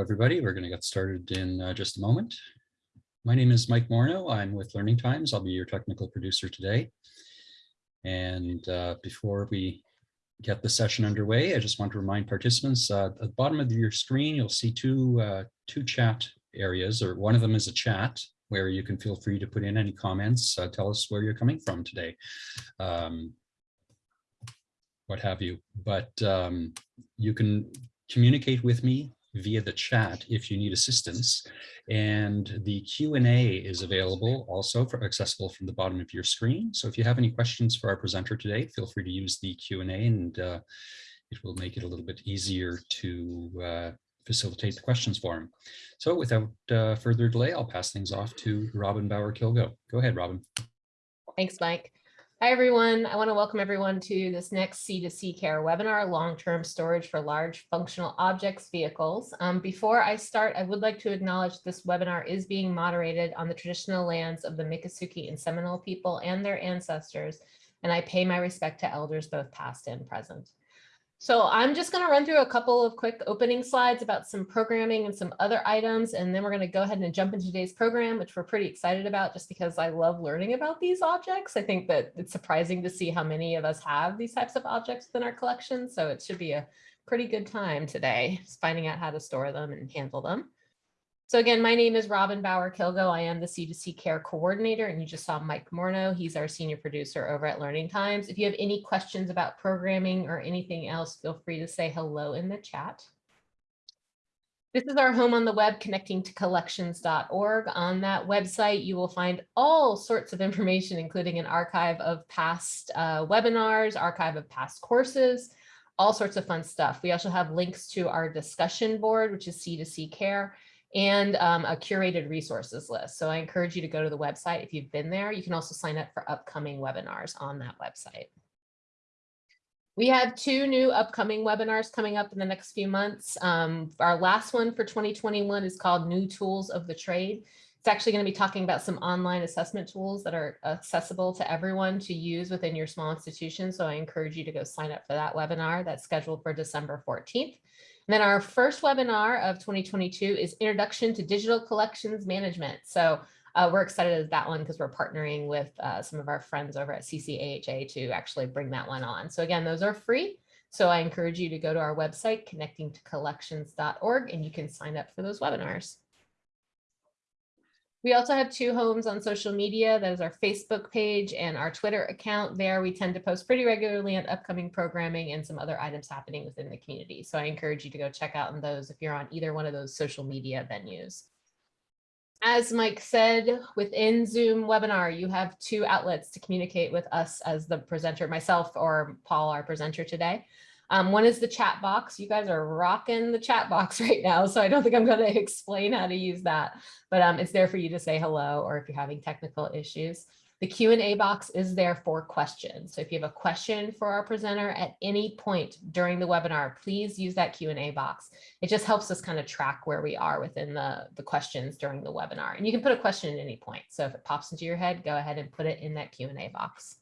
Everybody. We're going to get started in uh, just a moment. My name is Mike Morneau. I'm with Learning Times. I'll be your technical producer today. And uh, before we get the session underway, I just want to remind participants uh, at the bottom of your screen, you'll see two, uh, two chat areas, or one of them is a chat where you can feel free to put in any comments. Uh, tell us where you're coming from today. Um, what have you. But um, you can communicate with me via the chat if you need assistance. And the Q&A is available also for accessible from the bottom of your screen. So if you have any questions for our presenter today, feel free to use the Q&A and uh, it will make it a little bit easier to uh, facilitate the questions for him. So without uh, further delay, I'll pass things off to Robin Bauer-Kilgo. Go ahead, Robin. Thanks, Mike. Hi, everyone. I want to welcome everyone to this next C2C Care webinar, long-term storage for large functional objects vehicles. Um, before I start, I would like to acknowledge this webinar is being moderated on the traditional lands of the Miccosukee and Seminole people and their ancestors, and I pay my respect to elders both past and present. So I'm just going to run through a couple of quick opening slides about some programming and some other items, and then we're going to go ahead and jump into today's program, which we're pretty excited about just because I love learning about these objects. I think that it's surprising to see how many of us have these types of objects within our collection, so it should be a pretty good time today, finding out how to store them and handle them. So again, my name is Robin Bauer-Kilgo. I am the C2C Care Coordinator, and you just saw Mike Morneau. He's our senior producer over at Learning Times. If you have any questions about programming or anything else, feel free to say hello in the chat. This is our home on the web, connecting to collections.org. On that website, you will find all sorts of information, including an archive of past uh, webinars, archive of past courses, all sorts of fun stuff. We also have links to our discussion board, which is C2C Care, and um, a curated resources list. So I encourage you to go to the website if you've been there. You can also sign up for upcoming webinars on that website. We have two new upcoming webinars coming up in the next few months. Um, our last one for 2021 is called New Tools of the Trade. It's actually going to be talking about some online assessment tools that are accessible to everyone to use within your small institution. So I encourage you to go sign up for that webinar that's scheduled for December 14th. And then our first webinar of 2022 is Introduction to Digital Collections Management. So uh, we're excited at that one because we're partnering with uh, some of our friends over at CCAHA to actually bring that one on. So again, those are free. So I encourage you to go to our website, connectingtocollections.org, and you can sign up for those webinars. We also have two homes on social media. That is our Facebook page and our Twitter account. There we tend to post pretty regularly on upcoming programming and some other items happening within the community. So I encourage you to go check out on those if you're on either one of those social media venues. As Mike said, within Zoom webinar, you have two outlets to communicate with us as the presenter, myself or Paul, our presenter today. Um, one is the chat box. You guys are rocking the chat box right now, so I don't think I'm going to explain how to use that, but um, it's there for you to say hello or if you're having technical issues. The Q&A box is there for questions. So if you have a question for our presenter at any point during the webinar, please use that Q&A box. It just helps us kind of track where we are within the, the questions during the webinar. And you can put a question at any point. So if it pops into your head, go ahead and put it in that Q&A box.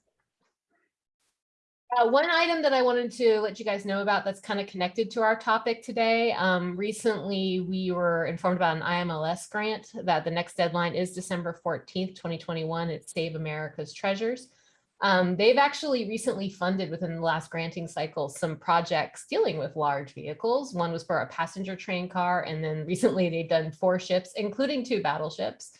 Uh, one item that I wanted to let you guys know about that's kind of connected to our topic today. Um, recently, we were informed about an IMLS grant that the next deadline is December 14th, 2021 It's Save America's Treasures. Um, they've actually recently funded within the last granting cycle some projects dealing with large vehicles. One was for a passenger train car, and then recently they've done four ships, including two battleships.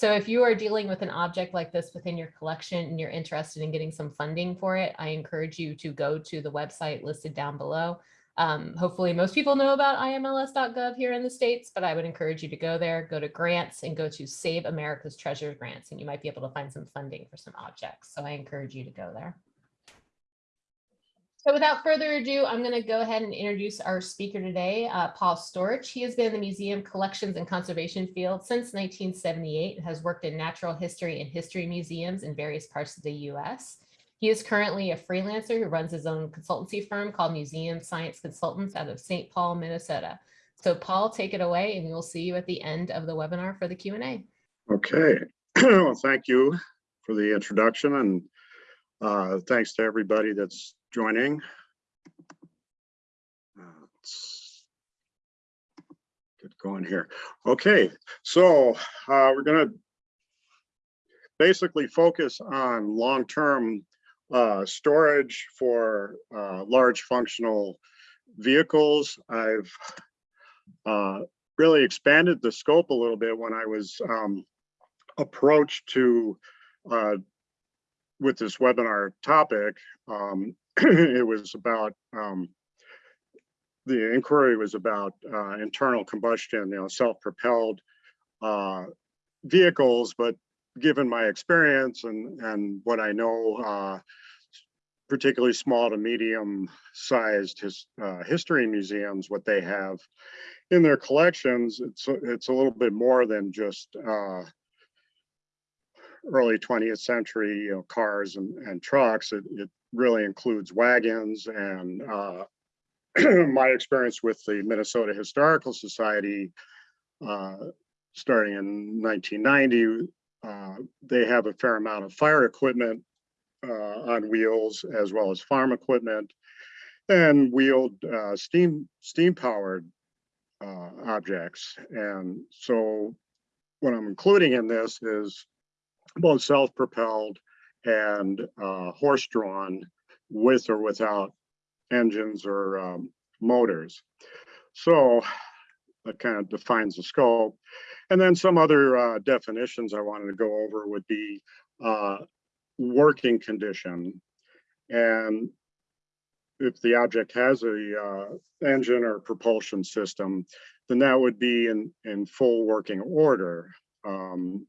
So if you are dealing with an object like this within your collection and you're interested in getting some funding for it, I encourage you to go to the website listed down below. Um, hopefully most people know about imls.gov here in the States, but I would encourage you to go there, go to grants and go to Save America's Treasure Grants, and you might be able to find some funding for some objects. So I encourage you to go there. So without further ado, I'm going to go ahead and introduce our speaker today, uh, Paul Storch. He has been in the museum collections and conservation field since 1978 and has worked in natural history and history museums in various parts of the U.S. He is currently a freelancer who runs his own consultancy firm called Museum Science Consultants out of St. Paul, Minnesota. So Paul, take it away and we will see you at the end of the webinar for the Q&A. Okay, well, thank you for the introduction and uh, thanks to everybody that's joining. Let's get going here. Okay, so uh, we're gonna basically focus on long-term uh, storage for uh, large functional vehicles. I've uh, really expanded the scope a little bit when I was um, approached to uh, with this webinar topic. Um, it was about um, the inquiry was about uh, internal combustion, you know, self-propelled uh, vehicles, but given my experience and and what I know, uh, particularly small to medium sized his, uh, history museums, what they have in their collections, it's it's a little bit more than just uh, early 20th century, you know, cars and, and trucks. It, it really includes wagons and uh, my experience with the Minnesota Historical Society, uh, starting in 1990, uh, they have a fair amount of fire equipment uh, on wheels as well as farm equipment and wheeled uh, steam steam powered uh, objects. And so what I'm including in this is both self-propelled and uh, horse-drawn with or without engines or um, motors. So that kind of defines the scope. And then some other uh, definitions I wanted to go over would be uh, working condition. And if the object has a uh, engine or propulsion system, then that would be in, in full working order. Um,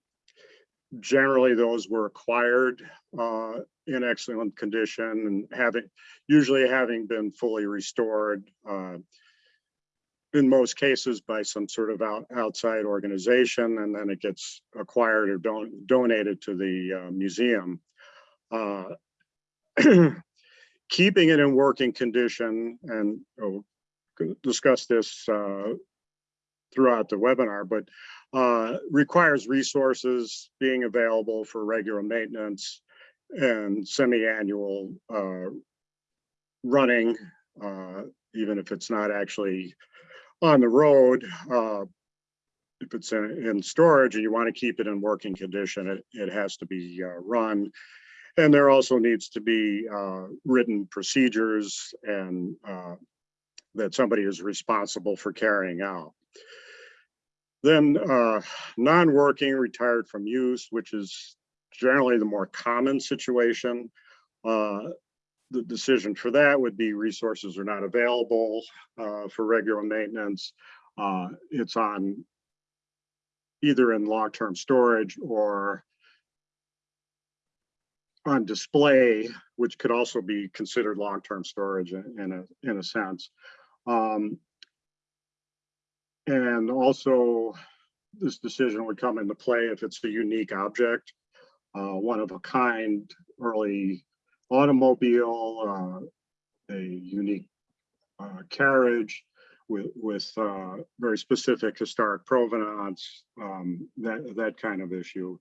generally, those were acquired uh, in excellent condition and having, usually having been fully restored uh, in most cases by some sort of out, outside organization, and then it gets acquired or don donated to the uh, museum. Uh, keeping it in working condition, and we'll discuss this uh, throughout the webinar, but uh, requires resources being available for regular maintenance and semi-annual uh, running, uh, even if it's not actually on the road. Uh, if it's in, in storage and you want to keep it in working condition, it, it has to be uh, run. And there also needs to be uh, written procedures and that somebody is responsible for carrying out. Then uh, non-working retired from use, which is generally the more common situation. Uh, the decision for that would be resources are not available uh, for regular maintenance. Uh, it's on either in long-term storage or on display, which could also be considered long-term storage in, a in a sense. Um, and also, this decision would come into play if it's a unique object, uh, one of a kind, early automobile, uh, a unique uh, carriage with with uh, very specific historic provenance, um, that that kind of issue.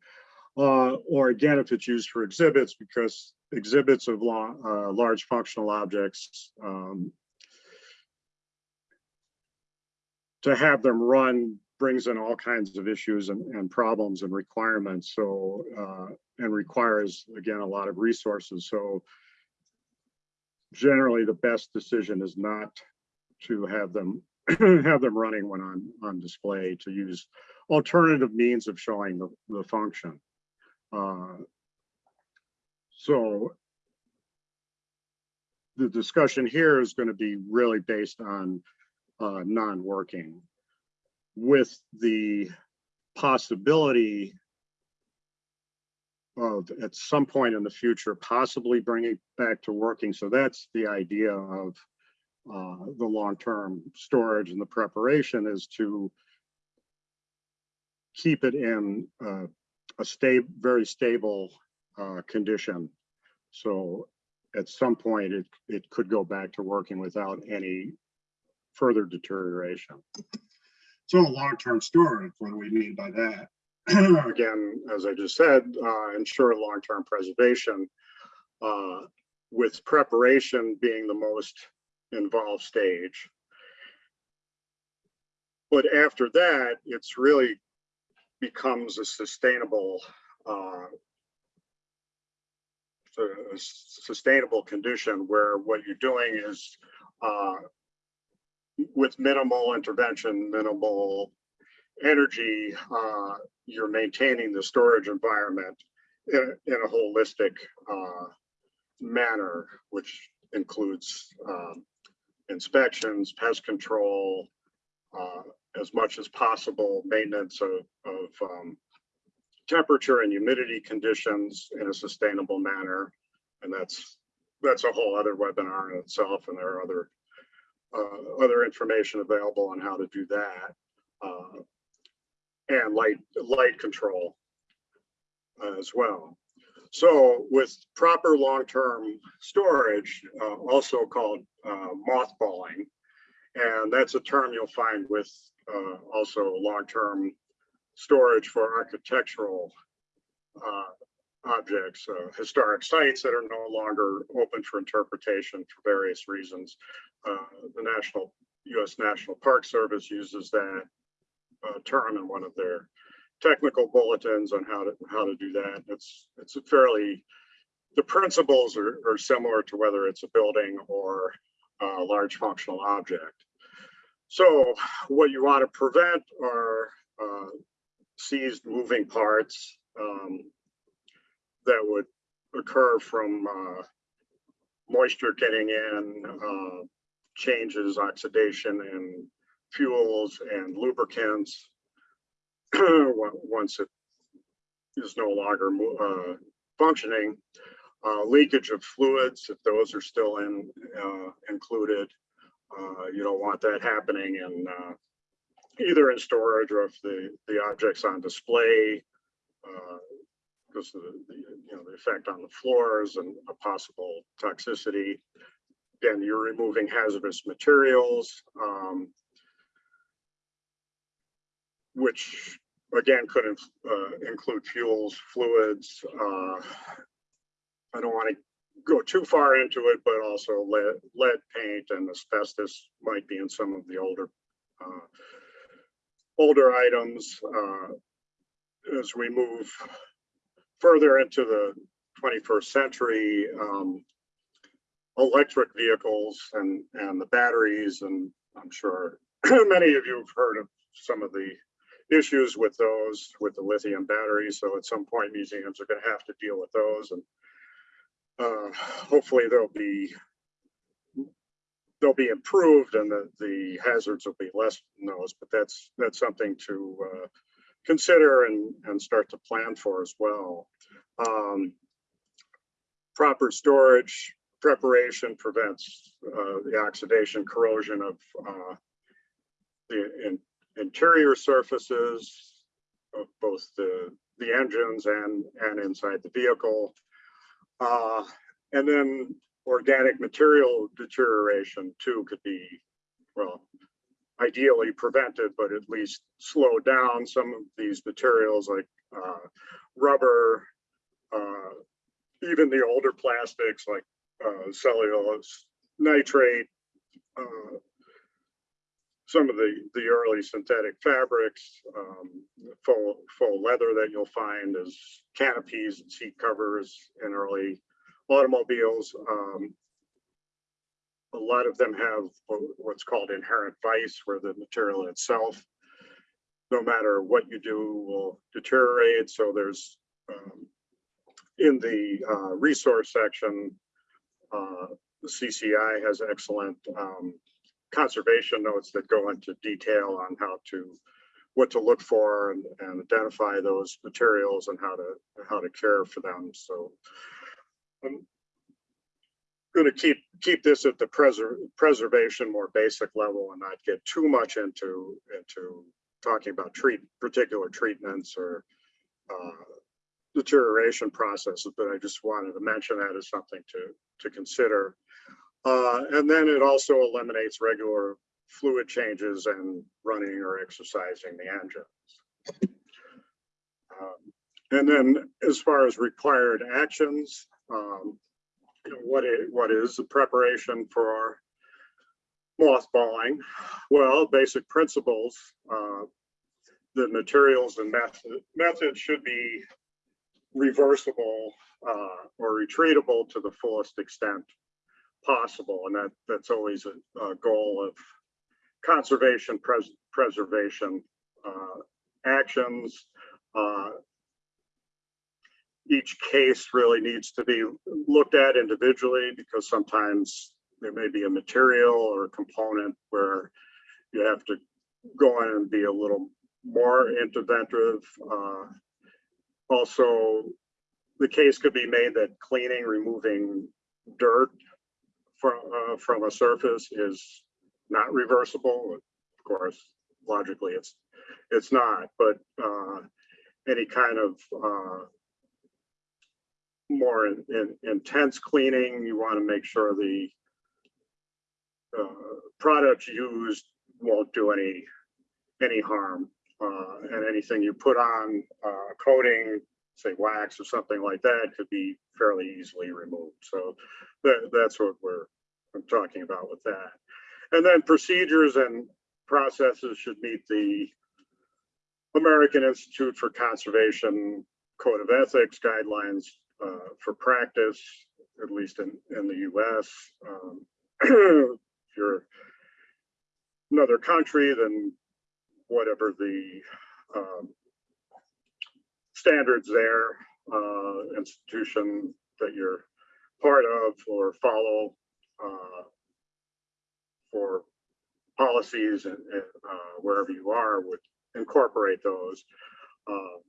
Uh, or again, if it's used for exhibits, because exhibits of uh, large functional objects, um, to have them run brings in all kinds of issues and, and problems and requirements. So, uh, and requires, again, a lot of resources. So generally the best decision is not to have them have them running when on, on display to use alternative means of showing the, the function. Uh, so the discussion here is going to be really based on uh, non-working with the possibility of at some point in the future possibly bringing back to working. So that's the idea of uh, the long-term storage and the preparation is to keep it in uh, a very stable uh, condition. So at some point it, it could go back to working without any further deterioration. So long-term storage, what do we mean by that? Again, as I just said, uh, ensure long-term preservation uh, with preparation being the most involved stage. but after that, it's really becomes a sustainable, uh, a sustainable condition where what you're doing is, uh, with minimal intervention, minimal energy, uh, you're maintaining the storage environment in, in a holistic, uh, manner, which includes, um, inspections, pest control, uh, as much as possible, maintenance of, of, um, temperature and humidity conditions in a sustainable manner. And that's, that's a whole other webinar in itself, and there are other, uh, other information available on how to do that. Uh, and light, light control as well. So with proper long-term storage, uh, also called uh, mothballing, and that's a term you'll find with uh, also long-term storage for architectural objects, uh, historic sites that are no longer open for interpretation for various reasons. Uh, the National U.S. National Park Service uses that uh, term in one of their technical bulletins on how to how to do that. It's it's a fairly the principles are, are similar to whether it's a building or a large functional object. So what you want to prevent are uh, seized moving parts um, that would occur from uh, moisture getting in, uh, changes, oxidation in fuels and lubricants. Once it is no longer uh, functioning, uh, leakage of fluids, if those are still in uh, included, uh, you don't want that happening in uh, either in storage or if the the object's on display. uh, Because the, the, you know, the effect on the floors and a possible toxicity. Again, you're removing hazardous materials. um, Which again could uh, include fuels, fluids. uh, I don't want to go too far into it, but also lead, lead paint and asbestos might be in some of the older uh, older items. uh, As we move further into the 21st century, um, electric vehicles and, and the batteries, and I'm sure many of you have heard of some of the issues with those, with the lithium batteries. So at some point, museums are going to have to deal with those and uh, hopefully they'll be they'll be improved and the, the hazards will be less than those, but that's that's something to uh, consider and, and start to plan for as well. Um, proper storage preparation prevents uh, the oxidation corrosion of uh, the in, interior surfaces of both the the engines and and inside the vehicle. Uh, and then organic material deterioration too could be, well, ideally prevented, but at least slowed down. Some of these materials like uh, rubber, uh, even the older plastics like uh, cellulose nitrate, uh, some of the the early synthetic fabrics, um, faux faux leather that you'll find as canopies and seat covers in early automobiles. Um, a lot of them have what's called inherent vice, where the material itself, no matter what you do, will deteriorate. So there's um, in the uh, resource section, uh, the CCI has excellent um, conservation notes that go into detail on how to what to look for and, and identify those materials and how to how to care for them. So I'm going to keep keep this at the preser preservation more basic level and not get too much into into talking about treat particular treatments or uh, deterioration processes. But I just wanted to mention that as something to to consider. Uh, and then it also eliminates regular fluid changes and running or exercising the engines. Um, and then as far as required actions, um, what is, what is the preparation for mothballing, well, basic principles, uh, the materials and method, methods should be reversible uh, or retreatable to the fullest extent possible. And that, that's always a, a goal of conservation, pres- preservation uh, actions. Uh, Each case really needs to be looked at individually because sometimes there may be a material or a component where you have to go in and be a little more interventive. Uh, Also, the case could be made that cleaning, removing dirt from, uh, from a surface is not reversible. Of course, logically, it's, it's not, but uh, any kind of uh, more in- in- intense cleaning, you want to make sure the uh, products used won't do any, any harm. Uh, and anything you put on, uh, coating, say wax or something like that could be fairly easily removed. So that, that's what we're, I'm talking about with that. And then procedures and processes should meet the American Institute for Conservation Code of Ethics guidelines, uh, for practice, at least in, in the US. Um, If you're another country, then whatever the um, standards there, uh, institution that you're part of or follow uh, for policies and, and, uh, wherever you are would incorporate those. Um,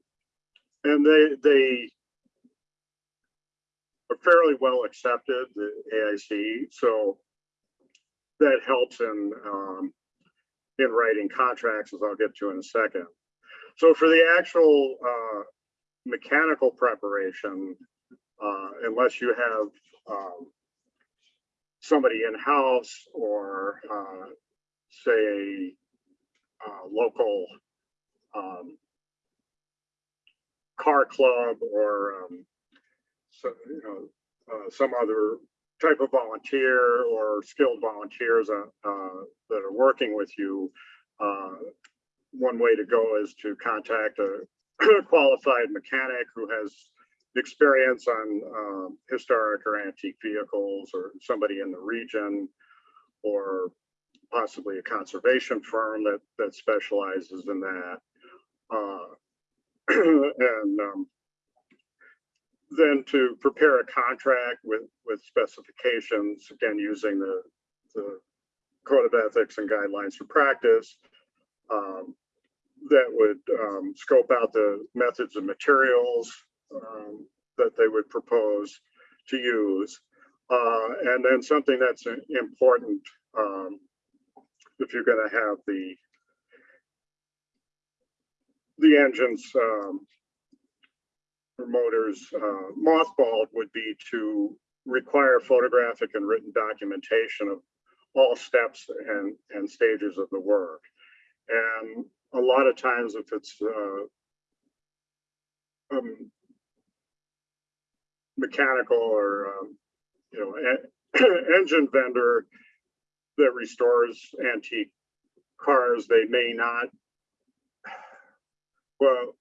And they, they are fairly well accepted, the AIC, so that helps in, um, in writing contracts, as I'll get to in a second. So for the actual, uh, mechanical preparation, uh, unless you have, um, somebody in-house or, uh, say, a, uh, local, um, car club or, um, so, you know, uh, some other type of volunteer or skilled volunteers uh, uh, that are working with you, uh, one way to go is to contact a qualified mechanic who has experience on um, historic or antique vehicles or somebody in the region or possibly a conservation firm that that specializes in that. Uh, and um, then to prepare a contract with, with specifications, again, using the, the code of ethics and guidelines for practice. um, That would um, scope out the methods and materials um, that they would propose to use. Uh, And then something that's important, um, if you're gonna have the the engines or motors uh, mothballed would be to require photographic and written documentation of all steps and, and stages of the work. And a lot of times if it's uh, um, mechanical or, um, you know, en- engine vendor that restores antique cars, they may not well,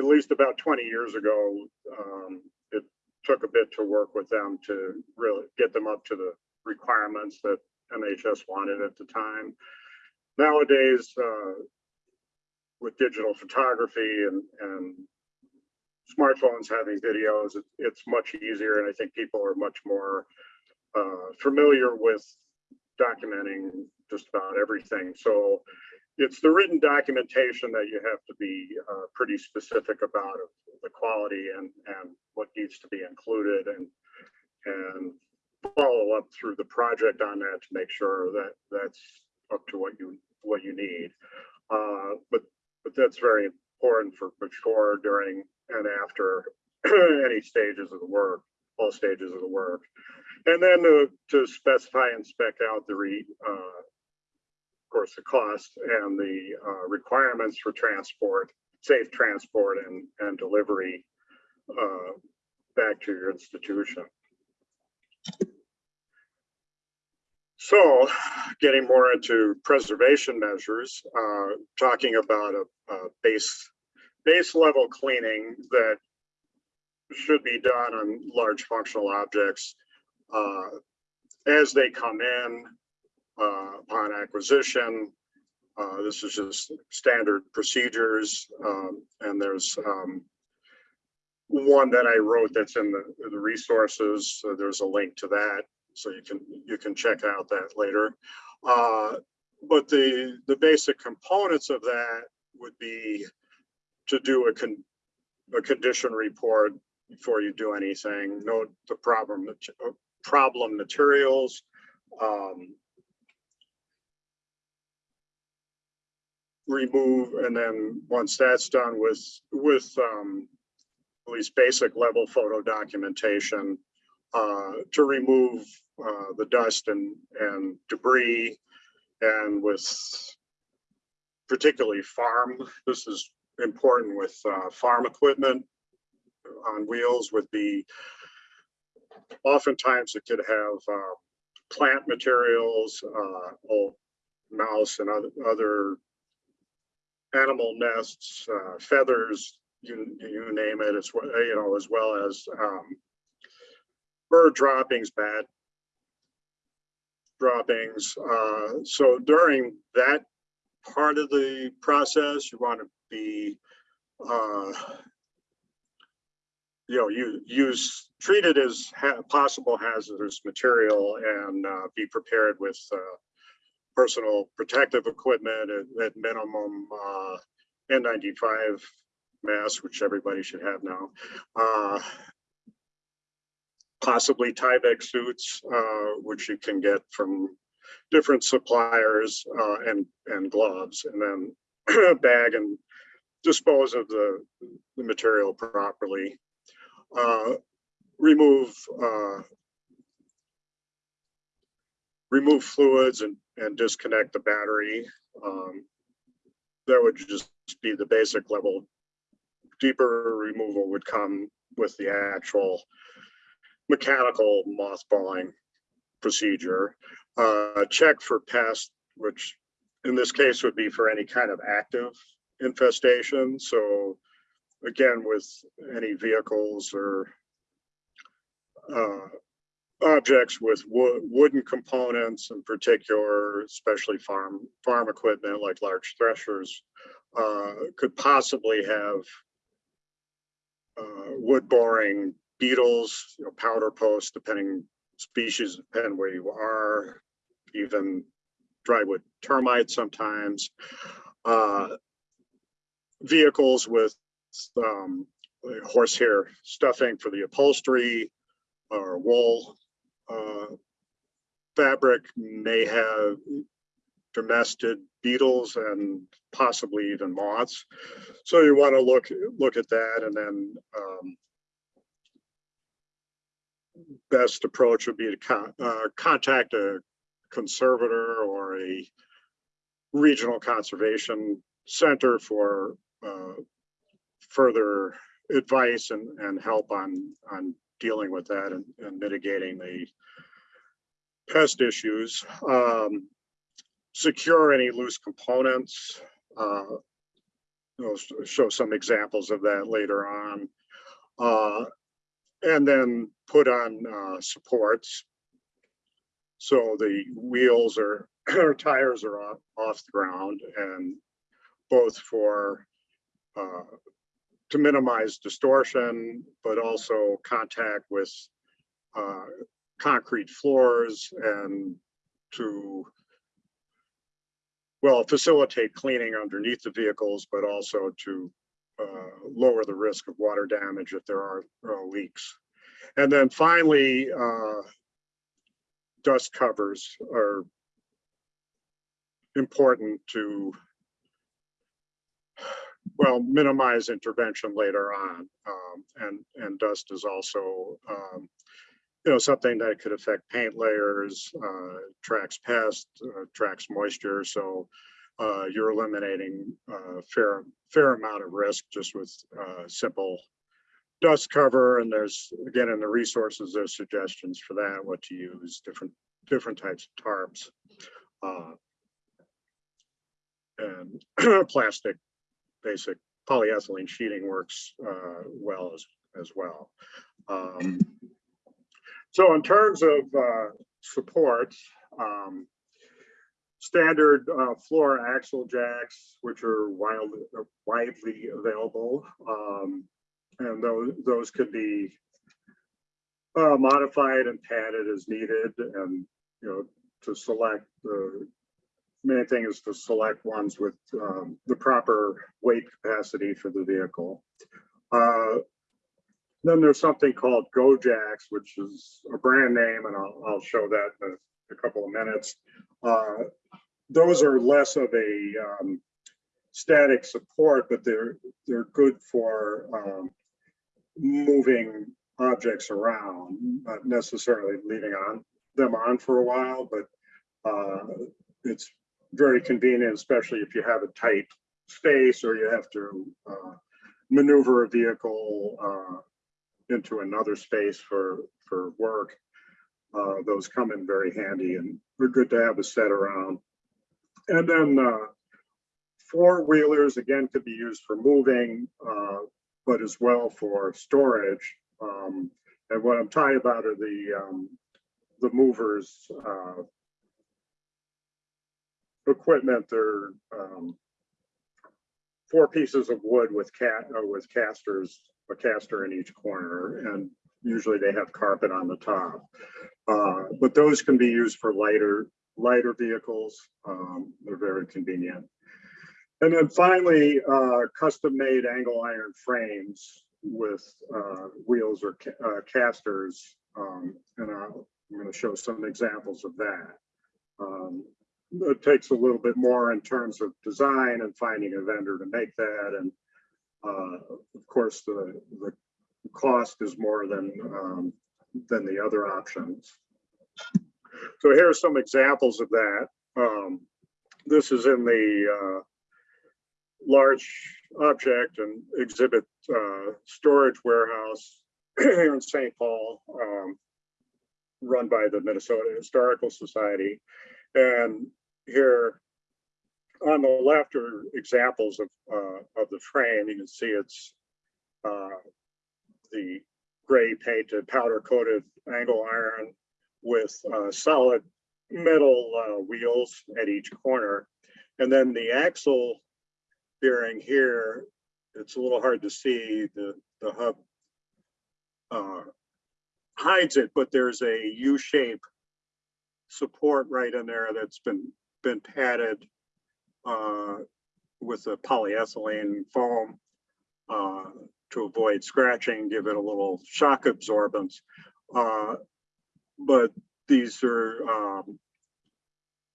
at least about 20 years ago, um, it took a bit to work with them to really get them up to the requirements that MHS wanted at the time. Nowadays, uh, with digital photography and, and smartphones having videos, it, it's much easier. And I think people are much more uh, familiar with documenting just about everything. So it's the written documentation that you have to be uh, pretty specific about the quality and, and what needs to be included and, and follow up through the project on that to make sure that that's up to what you, what you need. Uh, But, but that's very important for before, during, and after any stages of the work, all stages of the work. And then to, to specify and spec out the re, uh, course, the cost and the uh, requirements for transport, safe transport and, and delivery uh, back to your institution. So getting more into preservation measures, uh, talking about a, a base, base level cleaning that should be done on large functional objects uh, as they come in uh, upon acquisition. Uh, This is just standard procedures, um, and there's um, one that I wrote that's in the, the resources. So There's a link to that, so you can, you can check out that later. Uh, But the, the basic components of that would be to do a con, a condition report before you do anything, note the problem, uh, problem materials. um, Remove, and then once that's done with, with um, at least basic level photo documentation uh, to remove uh, the dust and, and debris and with particularly farm, this is important with uh, farm equipment on wheels would be oftentimes it could have uh, plant materials, uh, old mouse and other, other animal nests, uh, feathers, you, you name it, as well, you know, as well as um, bird droppings, bat droppings. Uh, so during that part of the process, you want to be uh, you know, you use, treat it as ha- possible hazardous material and uh, be prepared with uh, personal protective equipment at, at minimum uh, N95 mask, which everybody should have now. Uh, possibly Tyvek suits, uh, which you can get from different suppliers uh, and, and gloves, and then bag and dispose of the, the material properly uh, remove uh, remove fluids and and disconnect the battery. Um, that would just be the basic level. Deeper removal would come with the actual mechanical mothballing procedure. Uh, check for pest, which in this case would be for any kind of active infestation. So again, with any vehicles or uh, objects with wo- wooden components in particular, especially farm, farm equipment like large threshers, uh, could possibly have uh, wood boring beetles, you know, powder posts, depending species, depending where you are, even drywood termites sometimes. Uh, Vehicles with um, horsehair stuffing for the upholstery or wool. Uh, fabric may have domestic beetles and possibly even moths. So you want to look, look at that and then um, best approach would be to con- uh, contact a conservator or a regional conservation center for uh, further advice and, and help on, on dealing with that and, and mitigating the pest issues. Um, secure any loose components. Uh, I'll show some examples of that later on. Uh, and then put on uh, supports. So the wheels or, or tires are off, off the ground and both for uh, to minimize distortion, but also contact with uh, concrete floors and to well, facilitate cleaning underneath the vehicles, but also to uh, lower the risk of water damage if there are uh, leaks. And then finally, uh, dust covers are important to well, minimize intervention later on. Um, and, and dust is also, um, you know, something that could affect paint layers, uh, tracks pest, uh, tracks moisture. So uh, you're eliminating a fair, fair amount of risk just with uh, simple dust cover. And there's, again, in the resources, there's suggestions for that, what to use, different different types of tarps. uh, And plastic, basic polyethylene sheeting works uh, well as, as well. Um, So in terms of uh, supports, um, standard uh, floor axle jacks, which are wildly, widely available. um, And those, those could be uh, modified and padded as needed and, you know, to select the main thing is to select ones with um, the proper weight capacity for the vehicle. Uh, Then there's something called GoJaks, which is a brand name, and I'll, I'll show that in a- a couple of minutes. Uh, Those are less of a um, static support, but they're, they're good for um, moving objects around, not necessarily leaving on them on for a while, but uh, it's very convenient, especially if you have a tight space or you have to uh, maneuver a vehicle uh, into another space for, for work. Uh, Those come in very handy and they're good to have a set around. And then uh, four wheelers, again, could be used for moving, uh, but as well for storage. Um, And what I'm talking about are the, um, the movers, uh, equipment, they're, um, four pieces of wood with cat, uh, with casters, a caster in each corner, and usually they have carpet on the top. Uh, but those can be used for lighter, lighter vehicles. Um, they're very convenient. And then finally, uh, custom-made angle iron frames with, uh, wheels or ca- uh, casters. Um, and I'll- I'm gonna show some examples of that. Um, it takes a little bit more in terms of design and finding a vendor to make that. And uh, of course, the, the cost is more than, um, than the other options. So here are some examples of that. Um, This is in the uh, large object and exhibit uh, storage warehouse here in St. Paul, um, run by the Minnesota Historical Society. And here on the left are examples of, uh, of the frame. You can see it's uh, the gray painted powder coated angle iron with uh, solid metal uh, wheels at each corner. And then the axle bearing here, it's a little hard to see the, the hub uh, hides it, but there's a U-shape support right in there that's been, been padded uh, with a polyethylene foam uh, to avoid scratching, give it a little shock absorbance. Uh, But these are um,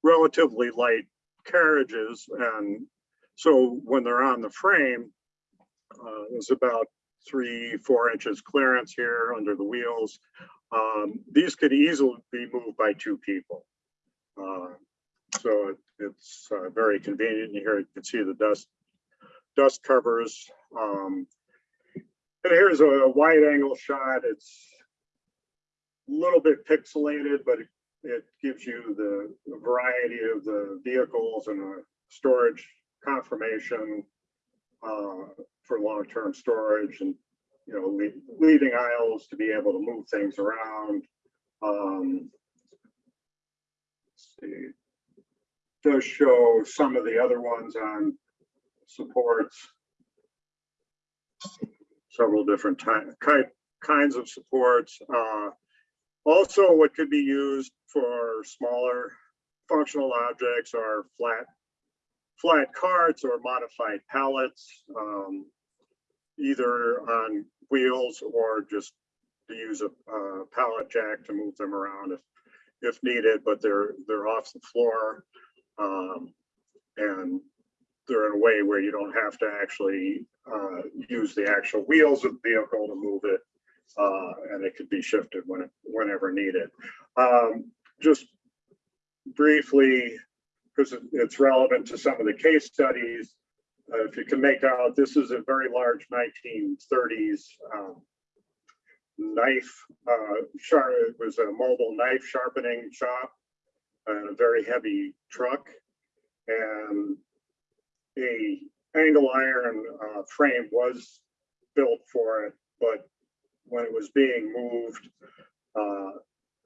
relatively light carriages and so when they're on the frame, uh, there's about three, four inches clearance here under the wheels. Um, These could easily be moved by two people. Uh, So it- it's uh, very convenient. Here you can see the dust, dust covers. Um, And here's a wide angle shot. It's a little bit pixelated, but it- it gives you the variety of the vehicles and a storage confirmation uh, for long-term storage and, you know, lea- leaving aisles to be able to move things around. Um, See, does show some of the other ones on supports. Several different type, kinds of supports. Uh, Also, what could be used for smaller functional objects are flat flat carts or modified pallets, um, either on wheels or just to use a, uh pallet jack to move them around if, if needed, but they're, they're off the floor. Um, and they're in a way where you don't have to actually, uh, use the actual wheels of the vehicle to move it. Uh, and it could be shifted when, whenever needed. Um, just briefly, because it's relevant to some of the case studies. Uh, if you can make out, this is a very large nineteen thirties um, knife, uh, sharp, it was a mobile knife sharpening shop a very heavy truck. And a angle iron, uh, frame was built for it, but when it was being moved, uh,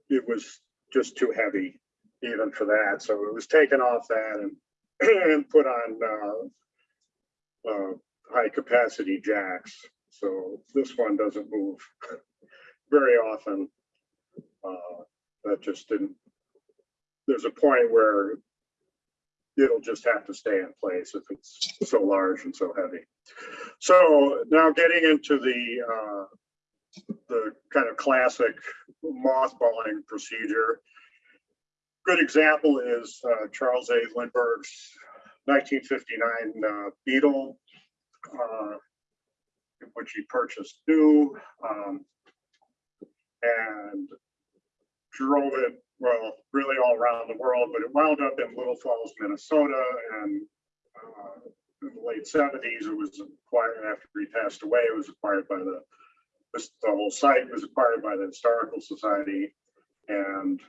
it was just too heavy even for that. So it was taken off that and, and put on, uh, uh, high capacity jacks. So this one doesn't move very often. Uh, that just didn't, there's a point where it'll just have to stay in place if it's so large and so heavy. So now getting into the, uh, the kind of classic mothballing procedure. Good example is uh, Charles A. Lindbergh's 1959 uh, Beetle, uh, which he purchased new um, and drove it, well, really all around the world, but it wound up in Little Falls, Minnesota, and uh, in the late 70s, it was acquired after he passed away. It was acquired by the the whole site was acquired by the Historical Society and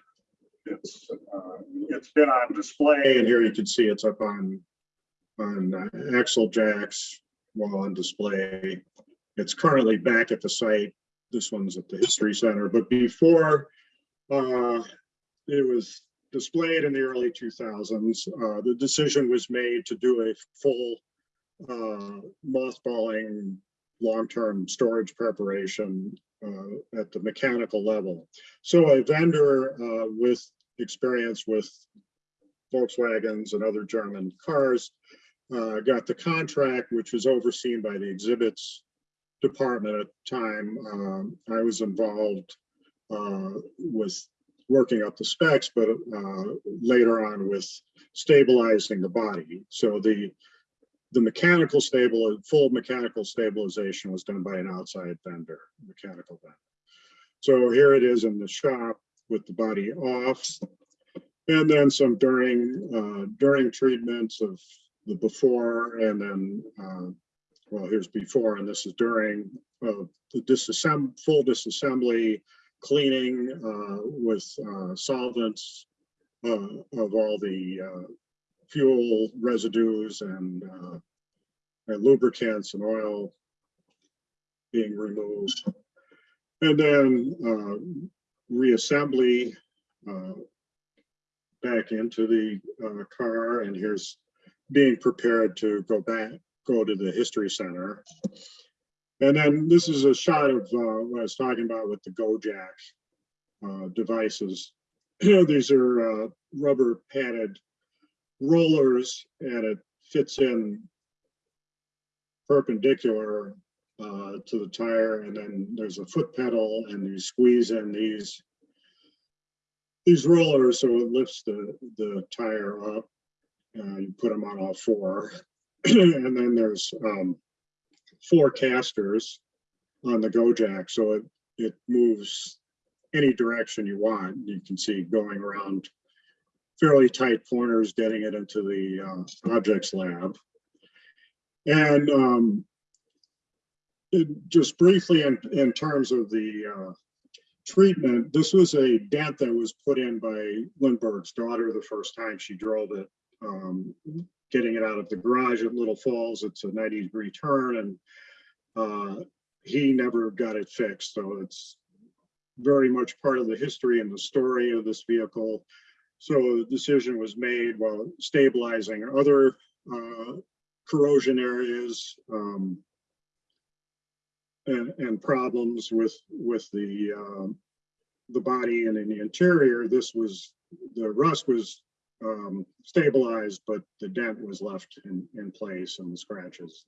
it's, uh, it's been on display and here you can see it's up on, on uh, axle jacks while on display. It's currently back at the site. This one's at the History Center, but before uh, it was displayed in the early 2000s, uh, the decision was made to do a full uh, mothballing long-term storage preparation uh, at the mechanical level. So a vendor uh, with experience with Volkswagens and other German cars uh, got the contract, which was overseen by the exhibits department at the time. Um, I was involved uh, with working up the specs, but uh, later on with stabilizing the body. So the the mechanical stable, full mechanical stabilization was done by an outside vendor, mechanical vendor. So here it is in the shop with the body off. And then some during, uh, during treatments of the before and then, uh, well, here's before and this is during uh, the disassemb full disassembly, cleaning uh, with uh, solvents uh, of all the uh, fuel residues and, uh, and lubricants and oil being removed. And then reassembly back into the car and here's being prepared to go back, go to the history center. And then this is a shot of uh, what I was talking about with the GoJak uh, devices. These are uh, rubber padded rollers and it fits in perpendicular uh, to the tire. And then there's a foot pedal and you squeeze in these these rollers so it lifts the the tire up. Uh, you put them on all four. And then there's um, four casters on the GoJak so it it moves any direction you want you can see going around fairly tight corners getting it into the uh, objects lab. And um, it- just briefly in, in terms of the uh, treatment, this was a dent that was put in by Lindbergh's daughter the first time she drove it. Um, getting it out of the garage at Little Falls, it's a 90 degree turn and uh, he never got it fixed. So it's very much part of the history and the story of this vehicle. So the decision was made while stabilizing other uh, corrosion areas um, and, and problems with with the um, the body and in the interior. This was the rust was um, stabilized, but the dent was left in in place and the scratches.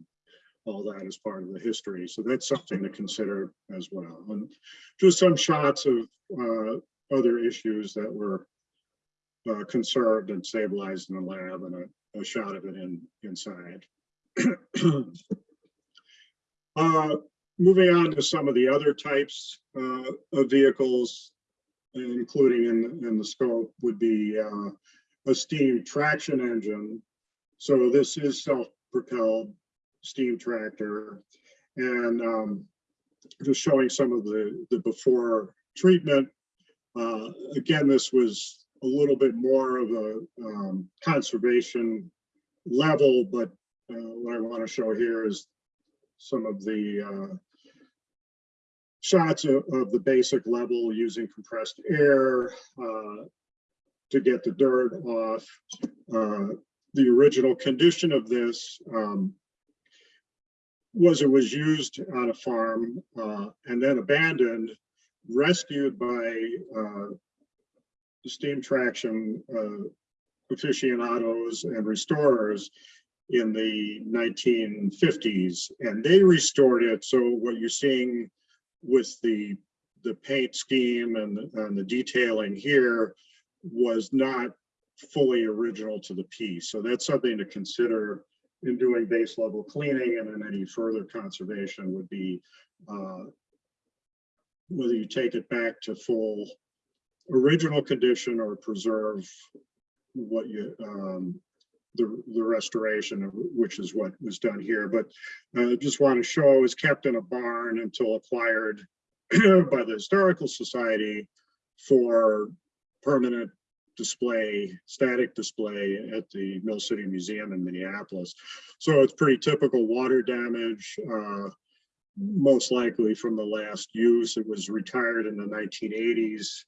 All that is part of the history. So that's something to consider as well. And just some shots of uh, other issues that were uh, conserved and stabilized in the lab and a, a shot of it in inside. uh, moving on to some of the other types uh, of vehicles, including in, in the scope would be uh, a steam traction engine. So this is self-propelled steam tractor. And um, just showing some of the, the before treatment. Uh, Again, this was a little bit more of a um, conservation level, but uh, what I want to show here is some of the uh, shots of, of the basic level using compressed air uh, to get the dirt off. Uh, The original condition of this um, was it was used on a farm uh, and then abandoned, rescued by uh, steam traction uh, aficionados and restorers in the 1950s, and they restored it. So what you're seeing with the the paint scheme and, and the detailing here was not fully original to the piece. So that's something to consider in doing base level cleaning and then any further conservation would be uh, whether you take it back to full original condition or preserve what you, um, the, the restoration, which is what was done here. But uh, just want to show it was kept in a barn until acquired by the Historical Society for permanent display, static display at the Mill City Museum in Minneapolis. So it's pretty typical water damage, uh, most likely from the last use. It was retired in the 1980s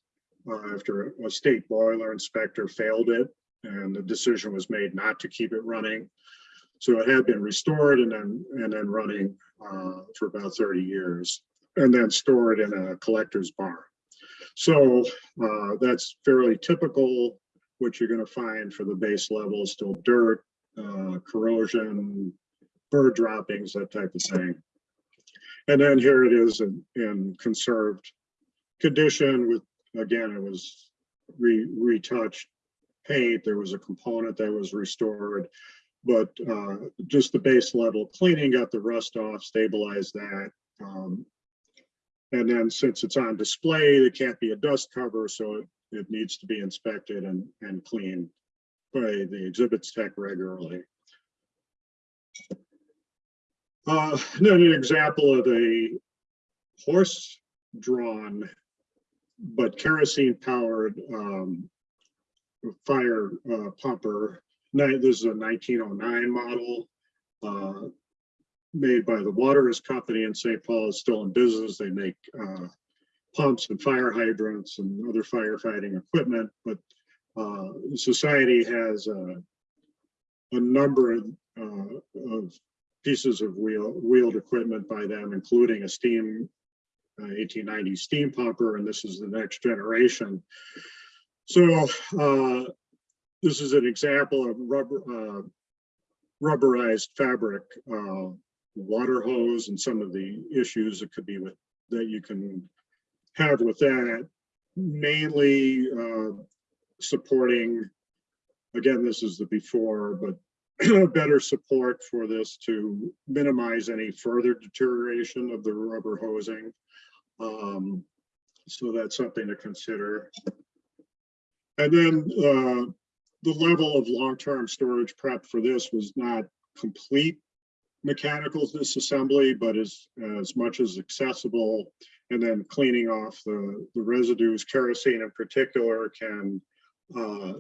uh, after a state boiler inspector failed it and the decision was made not to keep it running. So it had been restored and then, and then running uh, for about 30 years and then stored in a collector's barn. So uh, that's fairly typical, what you're gonna find for the base level, still dirt, uh, corrosion, bird droppings, that type of thing. And then here it is in, in conserved condition with, again, it was re, retouched paint, there was a component that was restored. But uh, just the base level cleaning, got the rust off, stabilized that. Um, and then since it's on display, there can't be a dust cover, so it, it needs to be inspected and, and cleaned by the exhibits tech regularly. Uh, then an example of a horse-drawn but kerosene-powered um, fire uh, pumper. This is a 1909 model. uh, made by the Waterous Company in St. Paul is still in business. They make uh, pumps and fire hydrants and other firefighting equipment, but uh, society has a, a number of, uh, of pieces of wheel, wheeled equipment by them, including a steam uh, 1890 steam pumper, and this is the next generation. So uh, this is an example of rubber, uh, rubberized fabric uh, water hose and some of the issues that could be with, that you can have with that. Mainly uh, supporting, again, this is the before, but better support for this to minimize any further deterioration of the rubber hosing. Um, So that's something to consider. And then uh, the level of long-term storage prep for this was not complete mechanical disassembly, but as, as much as accessible. And then cleaning off the, the residues, kerosene in particular can uh,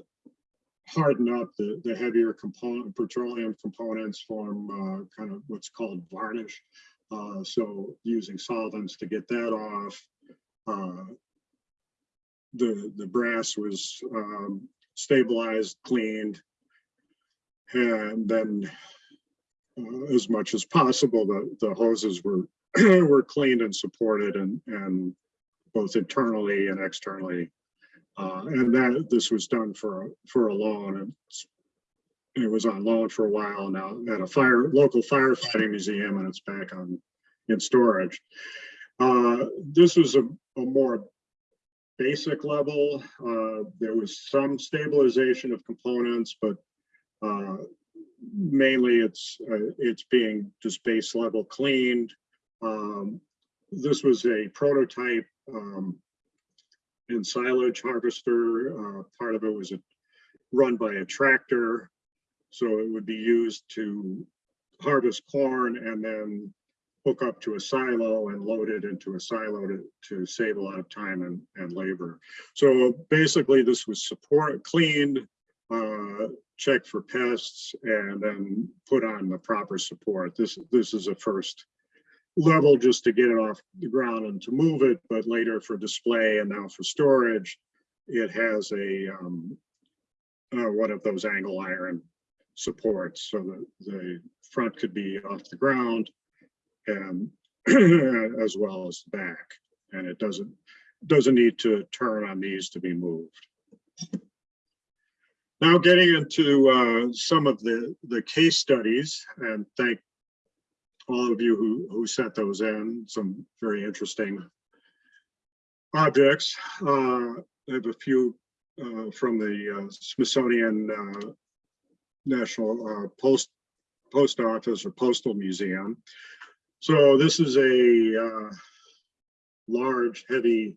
harden up the, the heavier component, petroleum components form uh, kind of what's called varnish. Uh, So using solvents to get that off. Uh, The, the brass was um, stabilized, cleaned. And then as much as possible, the, the hoses were, were cleaned and supported and, and both internally and externally. Uh, and that, this was done for, for a loan and it was on loan for a while now at a fire, local firefighting museum and it's back on, in storage. Uh, this was a, a more basic level. Uh, there was some stabilization of components, but uh, mainly it's, uh, it's being just base level cleaned. Um, This was a prototype um, in silage harvester. Uh, Part of it was a- run by a tractor. So it would be used to harvest corn and then hook up to a silo and load it into a silo to, to save a lot of time and, and labor. So basically, this was support, cleaned, uh, checked for pests, and then put on the proper support. This, this is a first level just to get it off the ground and to move it, but later for display and now for storage, it has a, um, uh, one of those angle iron supports, so that the front could be off the ground and as well as the back. And it doesn't, doesn't need to turn on these to be moved. Now getting into uh, some of the, the case studies and thank all of you who, who sent those in, some very interesting objects. Uh, I have a few uh, from the uh, Smithsonian uh, National uh, Post Post Office or Postal Museum. So this is a large, heavy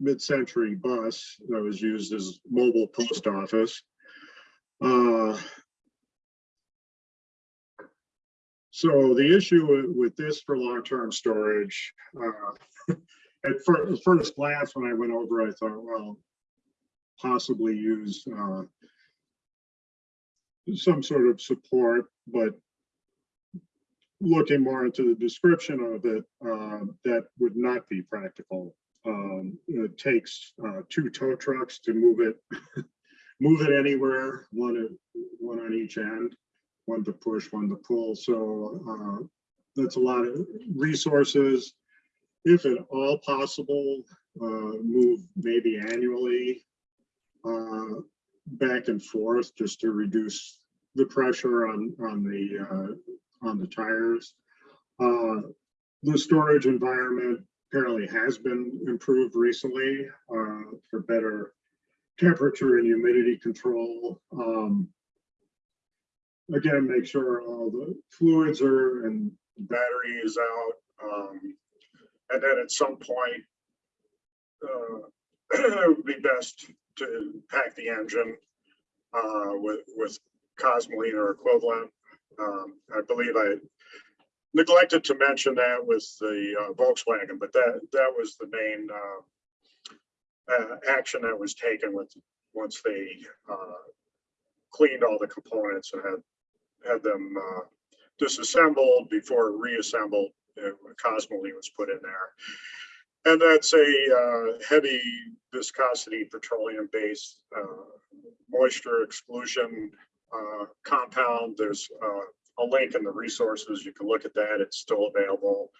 mid-century bus that was used as mobile post office. Uh, so the issue with- this for long-term storage, uh, at fir- first glance, when I went over, I thought, well, possibly use uh, some sort of support, but looking more into the description of it, uh, that would not be practical. Um, It takes uh, two tow trucks to move it, move it anywhere, one, one on each end, one to push, one to pull. So uh, that's a lot of resources. If at all possible, uh, move maybe annually uh, back and forth just to reduce the pressure on, on the, uh, on the tires. Uh, The storage environment apparently has been improved recently uh, for better temperature and humidity control. Um, Again, make sure all the fluids are and battery is out. um, And then at some point, uh, it would be best to pack the engine uh, with, with Cosmoline or equivalent. Um, I believe I neglected to mention that with the uh, Volkswagen, but that, that was the main uh, uh, action that was taken with, once they uh, cleaned all the components and had, had them uh, disassembled before reassembled, Cosmoline was put in there. And that's a heavy viscosity petroleum-based moisture exclusion compound. There's a link in the resources. You can look at that. It's still available.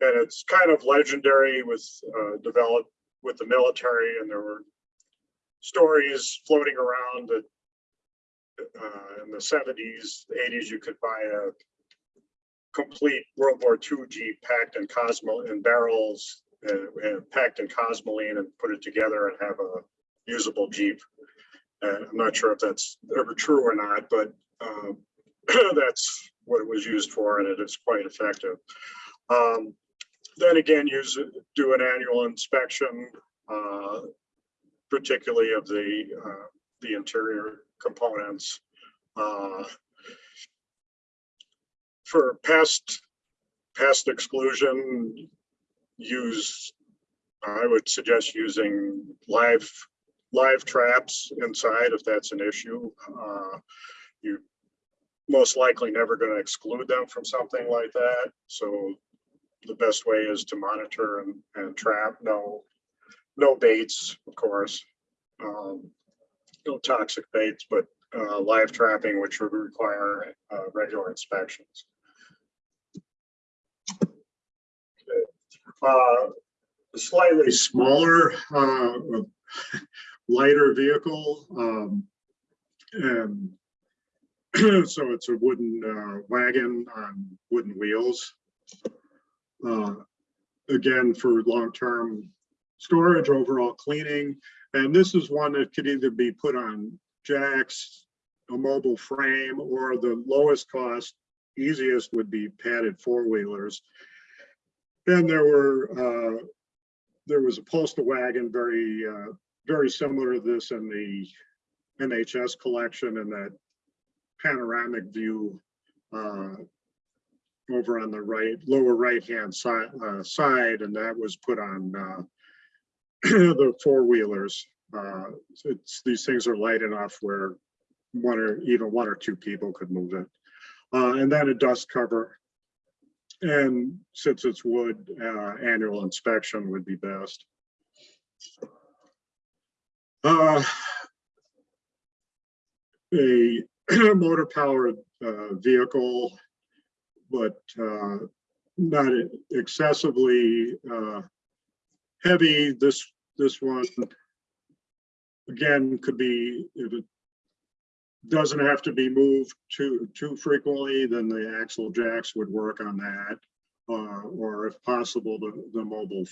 And it's kind of legendary with uh, developed with the military and there were stories floating around that uh, in the seventies, eighties, you could buy a complete World War II Jeep packed in Cosmo in barrels and, and packed in Cosmoline and put it together and have a usable Jeep. And I'm not sure if that's ever true or not, but um, that's what it was used for and it is quite effective. Um, then again, use do an annual inspection, uh, particularly of the uh, the interior components. Uh, for pest pest exclusion, use I would suggest using live live traps inside if that's an issue. Uh, you most likely never going to exclude them from something like that. So the best way is to monitor and, and trap. No, no baits, of course. Um, no toxic baits, but uh, live trapping, which would require uh, regular inspections. Uh, a slightly smaller, uh, lighter vehicle. Um, and so it's a wooden uh, wagon on wooden wheels. Uh, again, for long-term storage, overall cleaning. And this is one that could either be put on jacks, a mobile frame, or the lowest cost, easiest would be padded four-wheelers. And there were, uh, there was a postal wagon, very, uh, very similar to this in the NHS collection and that panoramic view uh, over on the right, lower right-hand side, uh, side, and that was put on, uh, the four-wheelers. Uh, it's, these things are light enough where one or even one or two people could move it. Uh, and then a dust cover. And since it's wood, uh, annual inspection would be best. A motor powered, uh, vehicle, but, uh, not excessively, uh, heavy. This, this one, again, could be, if it doesn't have to be moved too, too frequently, then the axle jacks would work on that. Uh, or if possible, the, the mobile,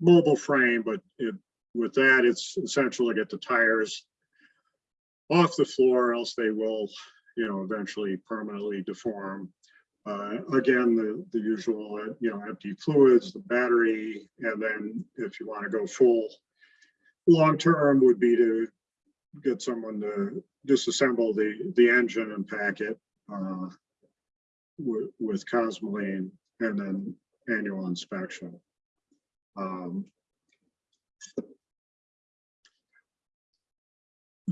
mobile frame, but it, with that, it's essential to get the tires off the floor, else they will, you know, eventually permanently deform. Uh, again, the, the usual, uh, you know, empty fluids, the battery, and then if you want to go full long-term would be to get someone to disassemble the, the engine and pack it uh, with, Cosmoline and then annual inspection. Um,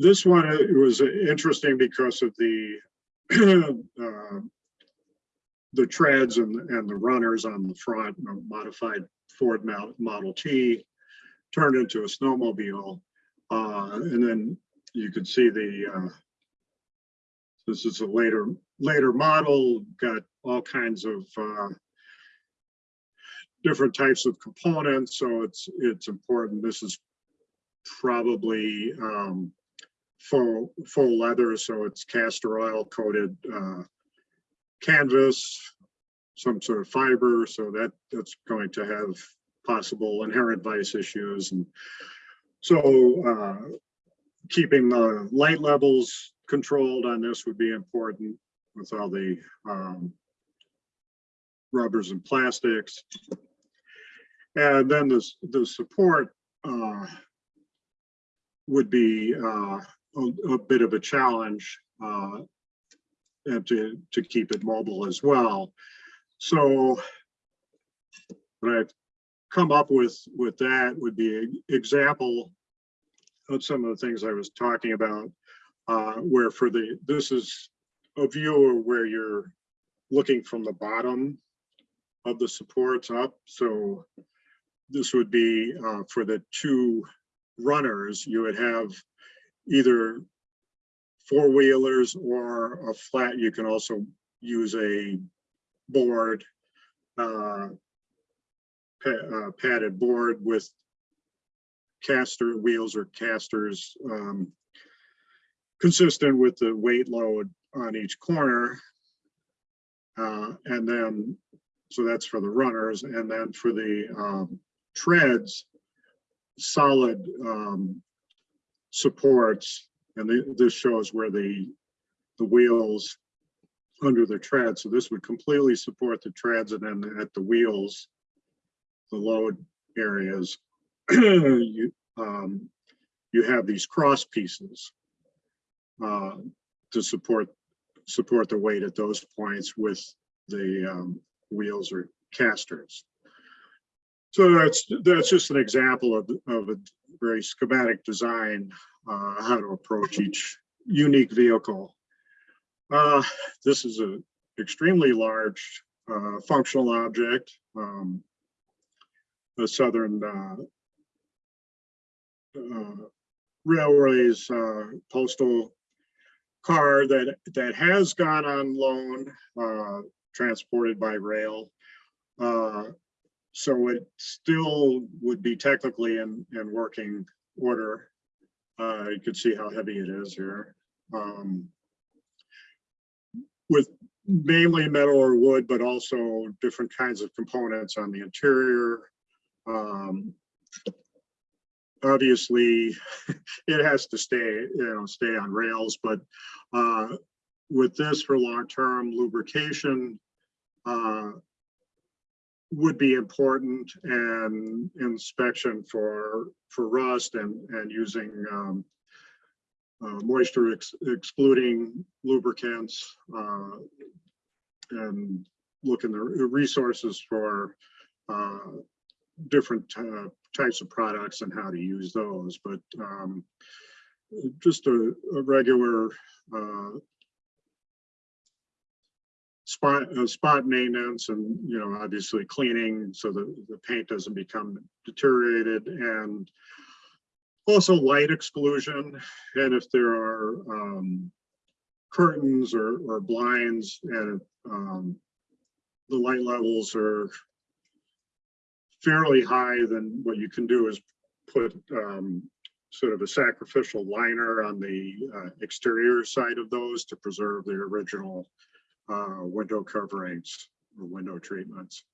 This one, it was interesting because of the uh, the treads and, and the runners on the front, a modified Ford Model T turned into a snowmobile. Uh, and then you could see the, uh, this is a later, later model, got all kinds of, uh, different types of components, so it's, it's important. This is probably, um, full, full leather, so it's castor oil coated, uh, canvas, some sort of fiber, so that, that's going to have possible inherent vice issues and so uh, keeping the light levels controlled on this would be important with all the um, rubbers and plastics. And then this, the support uh, would be uh, a, a bit of a challenge uh, and to, to keep it mobile as well. So what I've come up with, with that would be an example of some of the things I was talking about, uh, where for the, this is a view of where you're looking from the bottom of the supports up. So this would be uh, for the two runners, you would have either four wheelers or a flat. You can also use a board, uh, pa- uh, padded board with caster wheels or casters, um, consistent with the weight load on each corner. Uh, and then, so that's for the runners, and then for the, um, treads, solid, um, supports, and the- this shows where the, the wheels under the tread, so this would completely support the treads and then at the wheels, the load areas, you, um, you have these cross pieces uh, to support, support the weight at those points with the um, wheels or casters. So that's, that's just an example of, of a very schematic design, uh, how to approach each unique vehicle. Uh, this is a extremely large, uh, functional object. Um, the Southern, uh, uh, Railways, uh, postal car that, that has gone on loan, transported by rail. So it still would be technically in, in working order. Uh, you could see how heavy it is here. Um, with mainly metal or wood, but also different kinds of components on the interior. Um, obviously, it has to stay, you know, stay on rails, but uh, with this for long-term lubrication uh, would be important and inspection for for rust and and using um, uh, moisture ex excluding lubricants uh, and look in the resources for uh, different uh, types of products and how to use those, but um, just a, a regular uh, spot, uh, spot maintenance and, you know, obviously cleaning so that the paint doesn't become deteriorated and also light exclusion. And if there are um, curtains or, or blinds and um, the light levels are fairly high, then what you can do is put um, sort of a sacrificial liner on the uh, exterior side of those to preserve the original uh, window coverings or window treatments.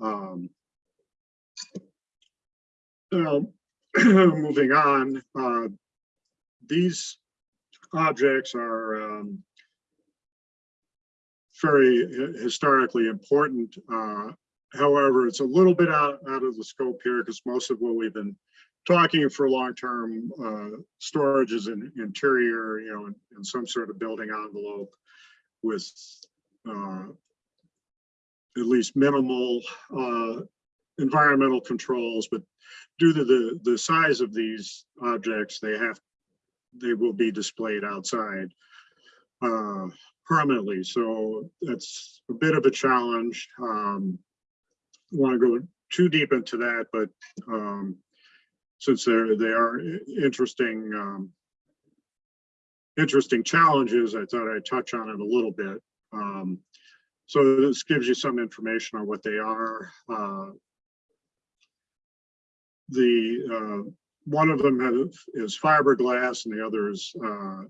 Um, now, moving on, uh, these objects are um, very historically important. Uh, However, it's a little bit out, out of the scope here because most of what we've been talking for long-term uh, storage is in interior, you know, in, in some sort of building envelope with uh, at least minimal uh, environmental controls, but due to the, the size of these objects, they have, they will be displayed outside uh, permanently. So that's a bit of a challenge. Um, want to go too deep into that, but um, since they're they are interesting um, interesting challenges, I thought I'd touch on it a little bit. Um, so this gives you some information on what they are. Uh, the uh, one of them have, is fiberglass and the other is uh,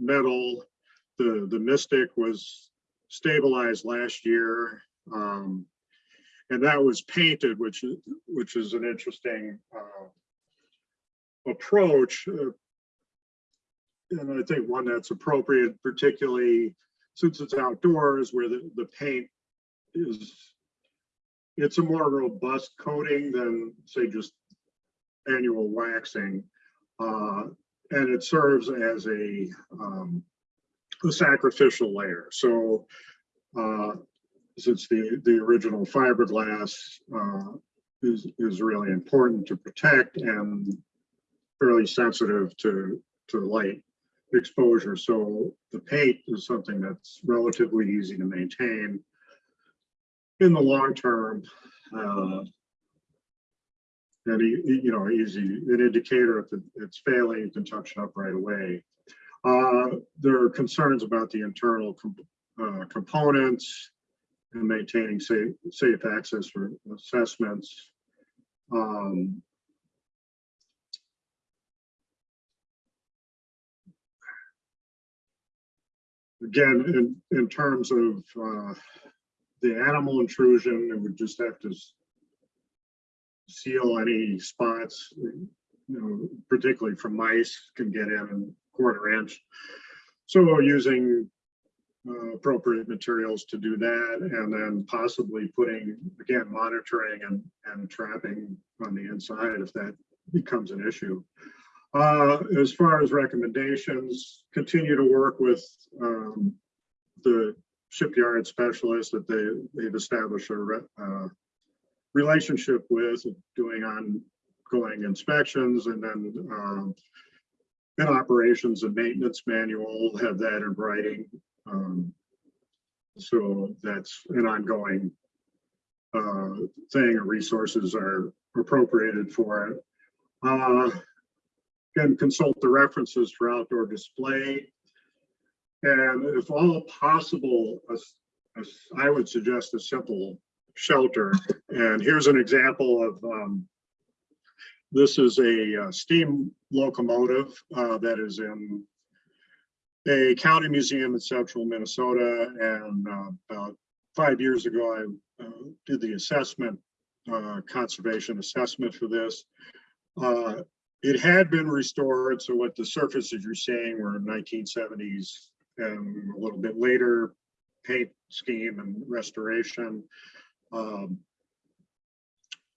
metal. The the Mystic was stabilized last year. Um, and that was painted, which is, which is an interesting uh, approach. And I think one that's appropriate, particularly since it's outdoors where the, the paint is, it's a more robust coating than say just annual waxing. Uh, And it serves as a, um, a sacrificial layer. So uh, since the, the original fiberglass uh, is, is really important to protect and fairly sensitive to, to light exposure. So the paint is something that's relatively easy to maintain in the long term. uh, And, you know, easy, an indicator if it's failing, you can touch it up right away. Uh, There are concerns about the internal com- uh, components and maintaining safe, safe access for assessments. Um, Again, in, in terms of uh, the animal intrusion, it would just have to seal any spots, you know, particularly from mice can get in a quarter inch. So using uh, appropriate materials to do that, and then possibly putting, again, monitoring and, and trapping on the inside if that becomes an issue. Uh, as far as recommendations, continue to work with, um, the shipyard specialists that they, they've established a, re- uh, relationship with, doing ongoing inspections and then, um, an operations and maintenance manual, have that in writing. Um, So that's an ongoing uh, thing, resources are appropriated for it. Uh, Can consult the references for outdoor display. And if all possible, a a I would suggest a simple shelter. And here's an example of, um, this is a uh, steam locomotive uh, that is in a county museum in central Minnesota. And uh, about five years ago, I uh, did the assessment, uh, conservation assessment for this. It had been restored, so what the surfaces you're seeing were 1970s and a little bit later paint scheme and restoration. Um,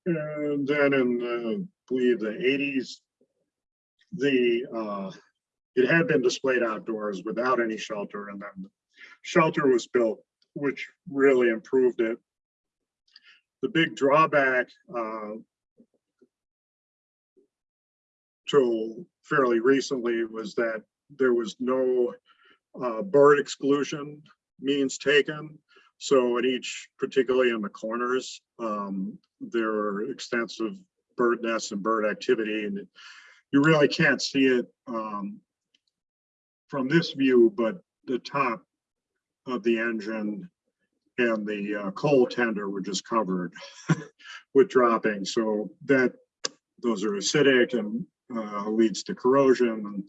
And then in, uh, I believe the 80s, the, uh, it had been displayed outdoors without any shelter and then the shelter was built which really improved it. The big drawback uh, till fairly recently was that there was no uh, bird exclusion means taken. So in each, particularly in the corners, um, there are extensive bird nests and bird activity and you really can't see it um, from this view, but the top of the engine and the uh, coal tender were just covered with dropping. So that, those are acidic and uh, leads to corrosion.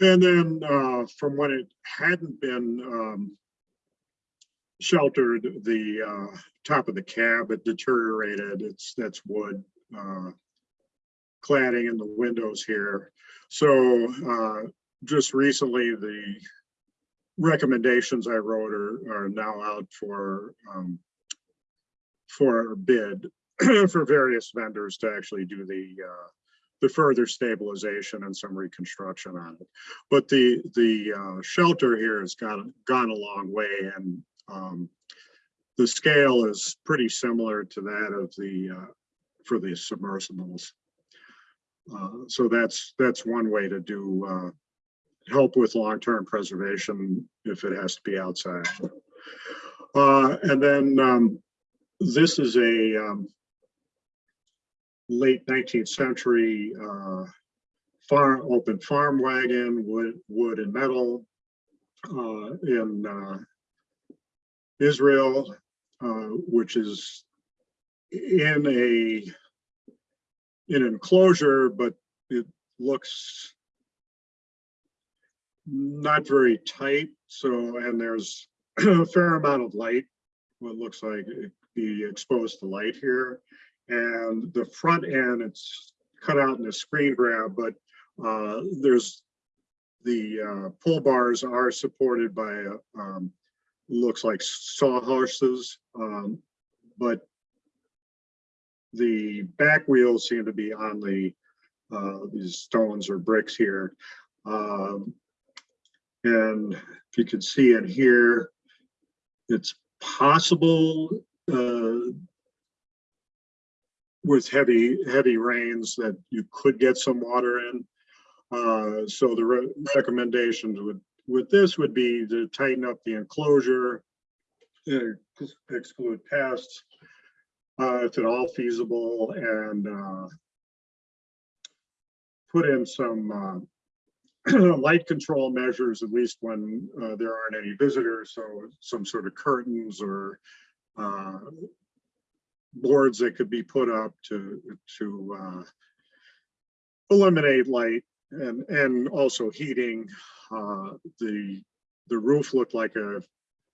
And, and then uh, from when it hadn't been um, sheltered, the uh, top of the cab, it deteriorated. It's, that's wood uh, cladding in the windows here. So uh, just recently, the recommendations I wrote are, are now out for um, for bid for various vendors to actually do the uh, the further stabilization and some reconstruction on it. But the the uh, shelter here has gone gone a long way, and um, the scale is pretty similar to that of the uh, for the submersibles. Uh, so that's that's one way to do uh, help with long-term preservation if it has to be outside. Uh, and then um, this is a um, late 19th century uh, farm open farm wagon, wood, wood and metal uh, in uh, Israel, uh, which is in a in enclosure, but it looks not very tight. So, and there's a fair amount of light, what looks like be exposed to light here. And the front end, it's cut out in a screen grab, but uh, there's the uh, pull bars are supported by, uh, um, looks like sawhorses, um, but the back wheels seem to be on the uh, these stones or bricks here. Um, and if you can see in here, it's possible uh, with heavy heavy rains that you could get some water in. Uh, so the re recommendations would with this would be to tighten up the enclosure, uh, exclude pests, uh, if at all feasible, and uh, put in some uh, light control measures, at least when uh, there aren't any visitors. So some sort of curtains or boards that could be put up to to uh, eliminate light and and also heating. Uh, the the roof looked like a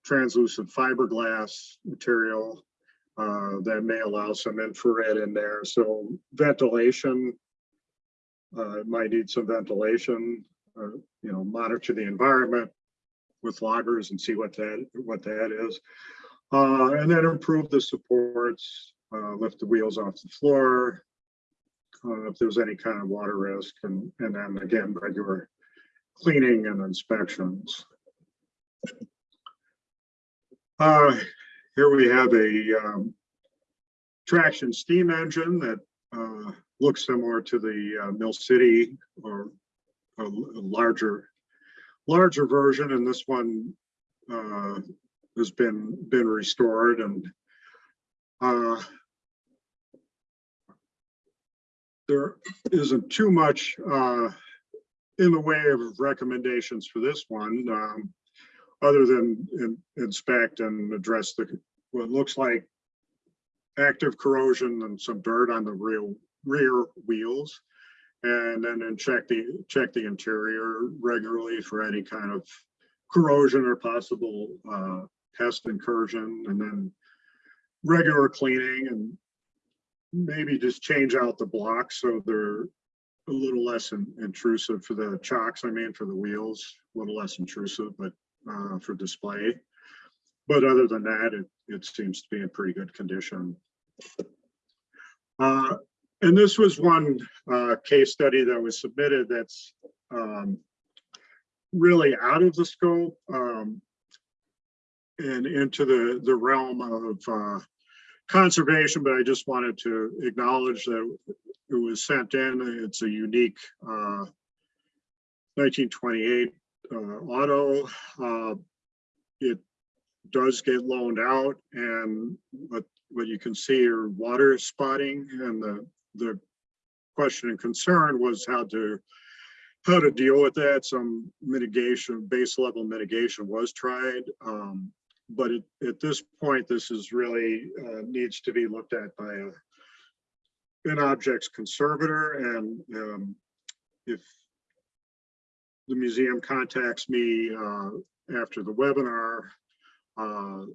translucent fiberglass material uh, that may allow some infrared in there. So ventilation uh, might need some ventilation. Uh, you know, monitor the environment with loggers and see what that what that is. Uh, and then improve the supports, uh, lift the wheels off the floor, uh, if there's any kind of water risk, and, and then again, regular cleaning and inspections. Uh, here we have a um, traction steam engine that uh, looks similar to the uh, Mill City or a, larger larger version, and this one uh, has been been restored and uh, there isn't too much uh, in the way of recommendations for this one, um, other than in, inspect and address the what looks like active corrosion and some dirt on the rear rear wheels. And then and check the check the interior regularly for any kind of corrosion or possible uh, pest incursion and then regular cleaning and maybe just change out the blocks so they're a little less in, intrusive for the chocks I mean for the wheels a little less intrusive but uh, for display but other than that it, it seems to be in pretty good condition uh, and this was one uh, case study that was submitted that's um, really out of the scope. Um, and into the, the realm of, uh, conservation, but I just wanted to acknowledge that it was sent in. It's a unique, uh, nineteen twenty-eight, uh, auto. Uh, It does get loaned out and what, what you can see are water spotting and the, the question and concern was how to, how to deal with that. Some mitigation, base level mitigation was tried. Um, but at, at this point, this is really, uh, needs to be looked at by a, an object's conservator and, um, if the museum contacts me, uh, after the webinar, uh,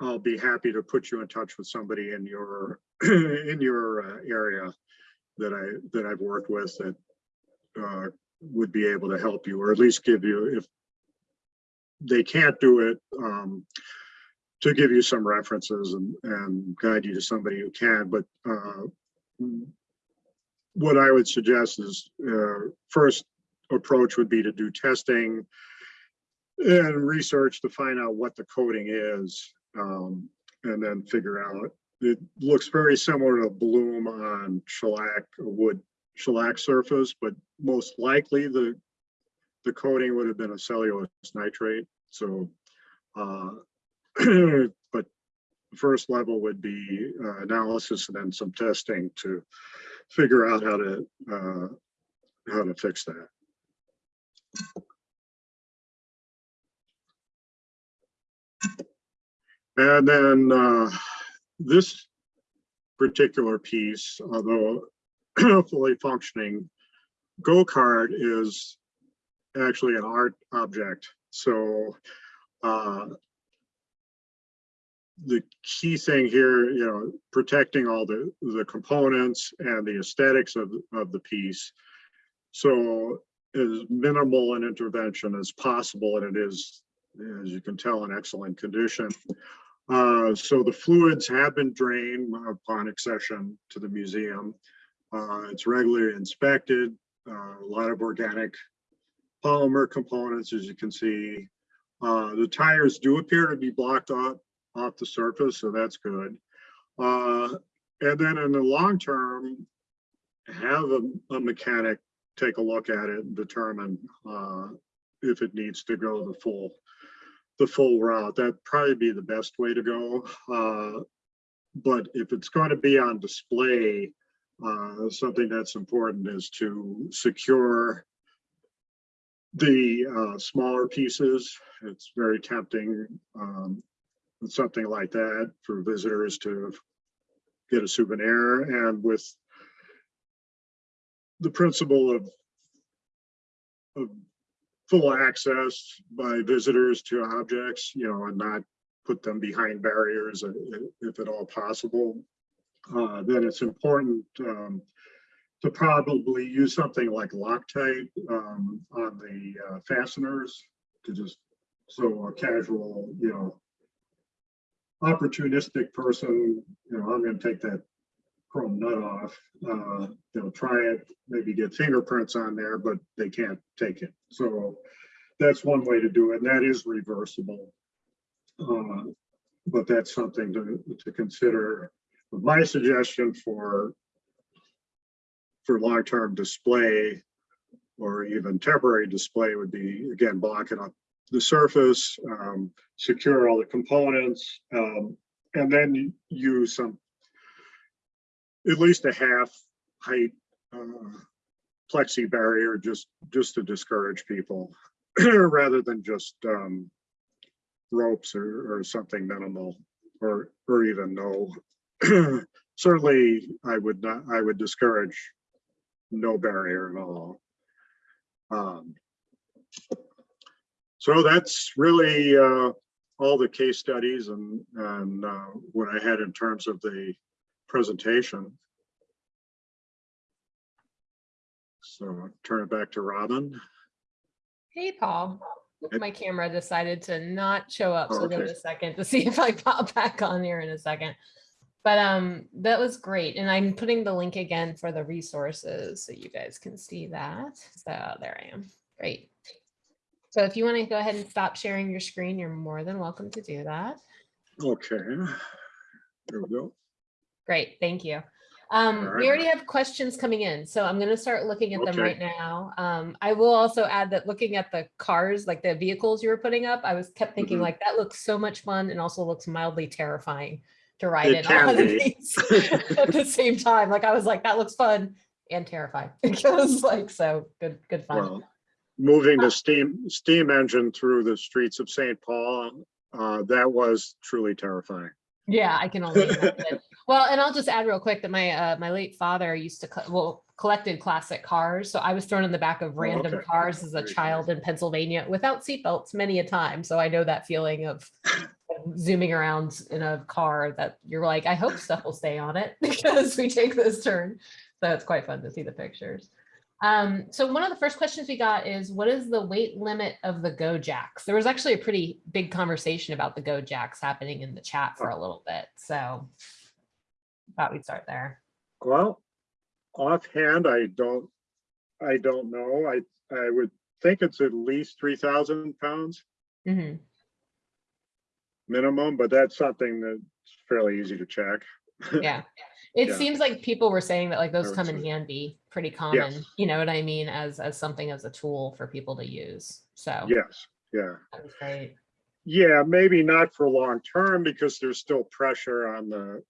I'll be happy to put you in touch with somebody in your, in your uh, area that I, that I've worked with that uh, would be able to help you, or at least give you, if they can't do it, um, to give you some references and, and guide you to somebody who can, but uh, what I would suggest is, uh, first approach would be to do testing and research to find out what the coating is, um, and then figure out. It looks very similar to bloom on shellac, wood shellac surface, but most likely the the coating would have been a cellulose nitrate, so uh, but first level would be uh, analysis and then some testing to figure out how to uh, how to fix that. And then uh, this particular piece, although fully functioning, go-kart is actually an art object. So uh, the key thing here, you know, protecting all the, the components and the aesthetics of, of the piece. So as minimal an intervention as possible, and it is, as you can tell, in excellent condition. Uh, so the fluids have been drained upon accession to the museum. Uh, it's regularly inspected, uh, a lot of organic polymer components, as you can see. Uh, the tires do appear to be blocked off, off the surface, so that's good. Uh, and then in the long term, have a, a mechanic take a look at it and determine uh, if it needs to go the full the full route. That'd probably be the best way to go. Uh, but if it's going to be on display, uh, something that's important is to secure the uh, smaller pieces. It's very tempting, um, with something like that for visitors to get a souvenir and with the principle of of full access by visitors to objects, you know, and not put them behind barriers uh, if at all possible. Uh, then it's important um, to probably use something like Loctite um, on the uh, fasteners to just so a casual, you know, opportunistic person, you know, I'm going to take that chrome nut off. Uh, they'll try it, maybe get fingerprints on there, but they can't take it. So that's one way to do it. And that is reversible. Uh, but that's something to, to consider. My suggestion for for long-term display or even temporary display would be, again, blocking up the surface, um, secure all the components, um, and then use some at least a half height uh, plexi barrier just just to discourage people rather than just um, ropes or, or something minimal or or even no. Certainly, I would not. I would discourage no barrier at all. Um, so that's really uh, all the case studies and, and uh, what I had in terms of the presentation. So I'll turn it back to Robin. Hey, Paul. My camera decided to not show up, Oh, so give it a second to see if I pop back on here in a second. But um, that was great, and I'm putting the link again for the resources so you guys can see that. So there I am. Great. So if you want to go ahead and stop sharing your screen, you're more than welcome to do that. Okay. There we go. Great, thank you. Um, we already have questions coming in, so I'm gonna start looking at them right now. Um, I will also add that looking at the cars, like the vehicles you were putting up, I was kept thinking Mhm. like, that looks so much fun and also looks mildly terrifying to ride It in all of these at the same time. Like, I was like, that looks fun and terrifying. It was like, so good, good fun. Well, moving the steam, steam engine through the streets of St. Paul, uh, that was truly terrifying. Yeah, I can only. Well, and I'll just add real quick that my uh my late father used to well collected classic cars. So I was thrown in the back of random Oh, okay. cars as a child in Pennsylvania without seatbelts many a time. So I know that feeling of zooming around in a car that you're like, I hope stuff will stay on it because we take this turn. So it's quite fun to see the pictures. Um, so one of the first questions we got is what is the weight limit of the GoJaks? There was actually a pretty big conversation about the GoJaks happening in the chat for a little bit. So thought we'd start there. Well, offhand, I don't, I don't know. I, I would think it's at least three thousand pounds Mhm. Minimum, but that's something that's fairly easy to check. Yeah. It Yeah. seems like people were saying that like those come in handy, pretty common, you know what I mean, as, as something as a tool for people to use. So Yes, yeah. great. Yeah, maybe not for long term because there's still pressure on the,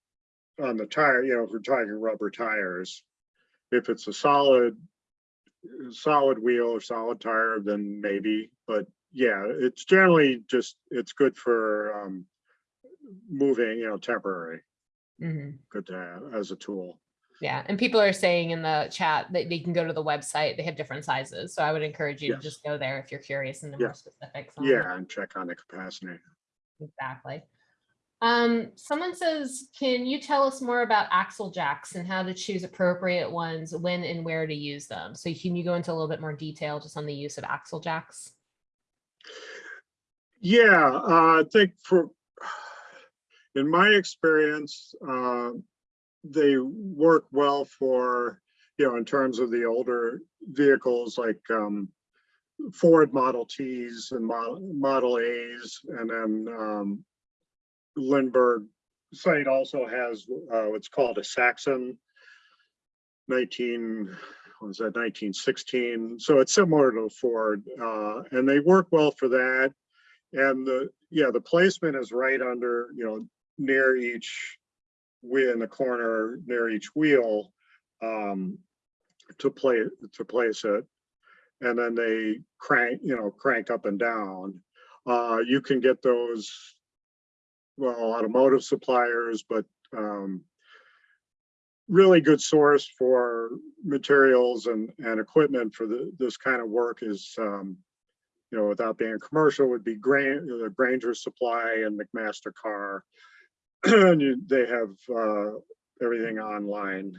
on the tire, you know, if we're talking rubber tires. If it's a solid, solid wheel or solid tire, then maybe, but yeah, it's generally just, it's good for um moving, you know, temporary, Mhm. good to have as a tool. Yeah, and people are saying in the chat that they can go to the website. They have different sizes. So I would encourage you to just go there if you're curious into Yeah. more specifics. Yeah, and check on the capacity. Exactly. Um, someone says, can you tell us more about axle jacks and how to choose appropriate ones, when and where to use them? So can you go into a little bit more detail just on the use of axle jacks? Yeah, uh, I think for, in my experience, uh, they work well for, you know, in terms of the older vehicles like um, Ford Model Ts and Model, Model As, and then um, Lindbergh site also has uh, what's called a Saxon 19, what was that, 1916. So it's similar to Ford, uh, and they work well for that. And the, yeah, the placement is right under, you know, near each wheel in the corner, near each wheel, um, to play, to place it. And then they crank, you know, crank up and down. Uh, you can get those, well, automotive suppliers, but, um, really good source for materials and, and equipment for the, this kind of work is, um, you know, without being commercial would be Grainger Supply and McMaster-Carr. And you- they have, uh, everything online,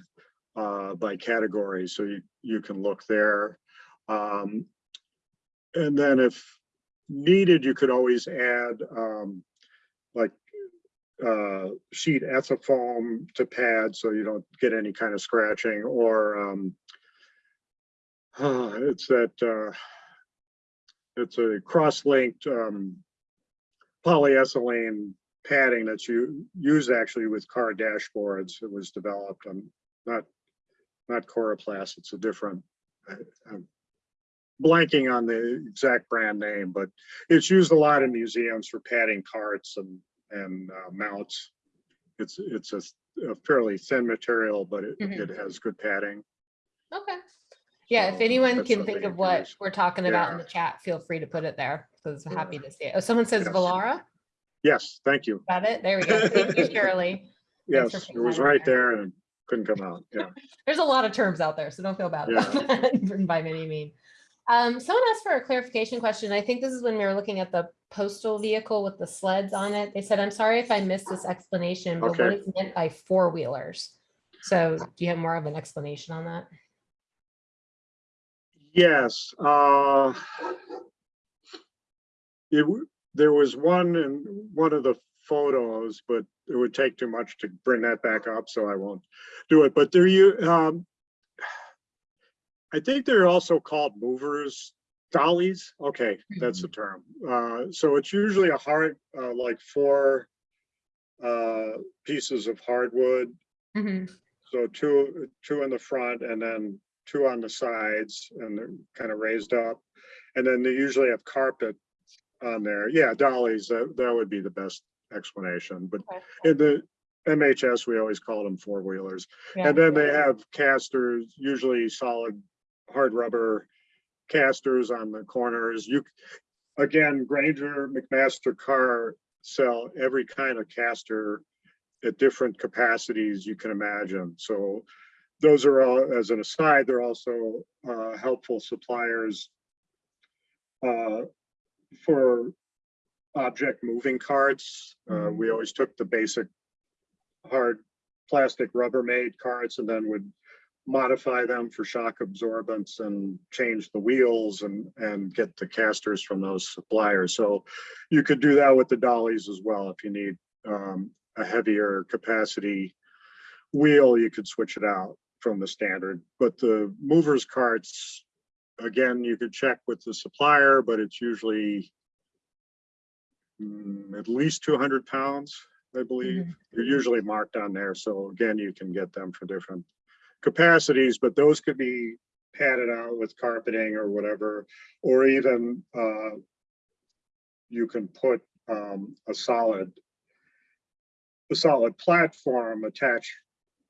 uh, by category, so you, you can look there. Um, and then if needed, you could always add, um, like, uh, sheet ethafoam to pad so you don't get any kind of scratching or, um, it's that, uh, it's a cross-linked um, polyethylene padding that's you used actually with car dashboards. It was developed on not not Coroplast. It's a different. I'm blanking on the exact brand name, but it's used a lot in museums for padding carts and and uh, mounts. It's it's a, a fairly thin material, but it, Mhm. it has good padding. Okay. Yeah, if So anyone that's can something think you of can what use. we're talking about in the chat, feel free to put it there because I'm happy to see it. Oh, someone says Yes. Volara. Yes, thank you. Got it? There we go. Thank you, Shirley. Thanks for Yes, it putting was that in right there. there and couldn't come out. Yeah. There's a lot of terms out there, so don't feel bad about that by any means. Um, someone asked for a clarification question. I think this is when we were looking at the postal vehicle with the sleds on it. They said, I'm sorry if I missed this explanation, but what Okay. is meant by four wheelers? So do you have more of an explanation on that? Yes, uh. It, there was one in one of the photos, but it would take too much to bring that back up, so I won't do it, but there you, um. I think they're also called movers dollies, okay, that's the term. Uh, so it's usually a hard, uh, like four uh, pieces of hardwood. Mhm. So two, two in the front and then two on the sides and they're kind of raised up. And then they usually have carpet on there. Yeah, dollies, that, that would be the best explanation, but Okay. in the MHS, we always call them four wheelers. Yeah. And then they have casters, usually solid hard rubber casters on the corners. You, again, Grainger, McMaster Carr sell every kind of caster at different capacities you can imagine. So those are all, as an aside, they're also uh, helpful suppliers uh, for object moving carts. Uh, we always took the basic hard plastic Rubbermaid carts and then would modify them for shock absorbance and change the wheels and, and get the casters from those suppliers. So you could do that with the dollies as well. If you need um, a heavier capacity wheel, you could switch it out from the standard. But the movers carts, again, you could check with the supplier, but it's usually mm, at least 200 pounds, I believe. They're usually marked on there. So again, you can get them for different capacities, but those could be padded out with carpeting or whatever, or even uh, you can put um, a solid a solid platform attached,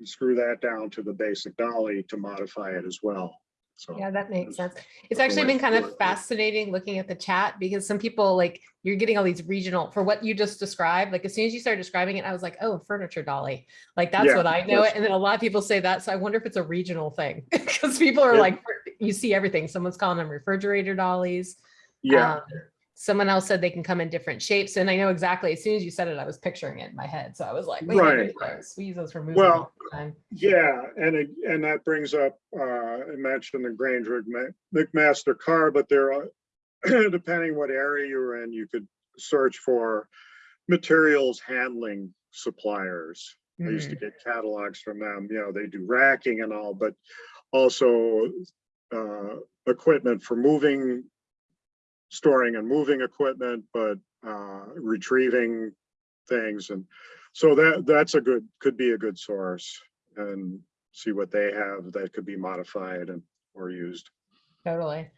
screw that down to the basic dolly to modify it as well. So Yeah, that makes sense. It's actually been kind of fascinating looking at the chat because some people like, you're getting all these regional, for what you just described, like as soon as you started describing it, I was like, oh, furniture dolly. Like that's Yeah, what I know. it. And then a lot of people say that. So I wonder if it's a regional thing. Because people are Yeah. like, you see everything. Someone's calling them refrigerator dollies. yeah, Um, Someone else said they can come in different shapes. And I know exactly, as soon as you said it, I was picturing it in my head. So I was like, wait, Right. we use those for moving Well, time. yeah, and it, and that brings up, uh, I mentioned the Grainger McMaster car, but there are, depending what area you're in, you could search for materials handling suppliers. I used to Mhm. get catalogs from them, you know, they do racking and all, but also uh, equipment for moving, storing and moving equipment, but uh, retrieving things. And so that, that's a good, could be a good source and see what they have that could be modified and or used. Totally.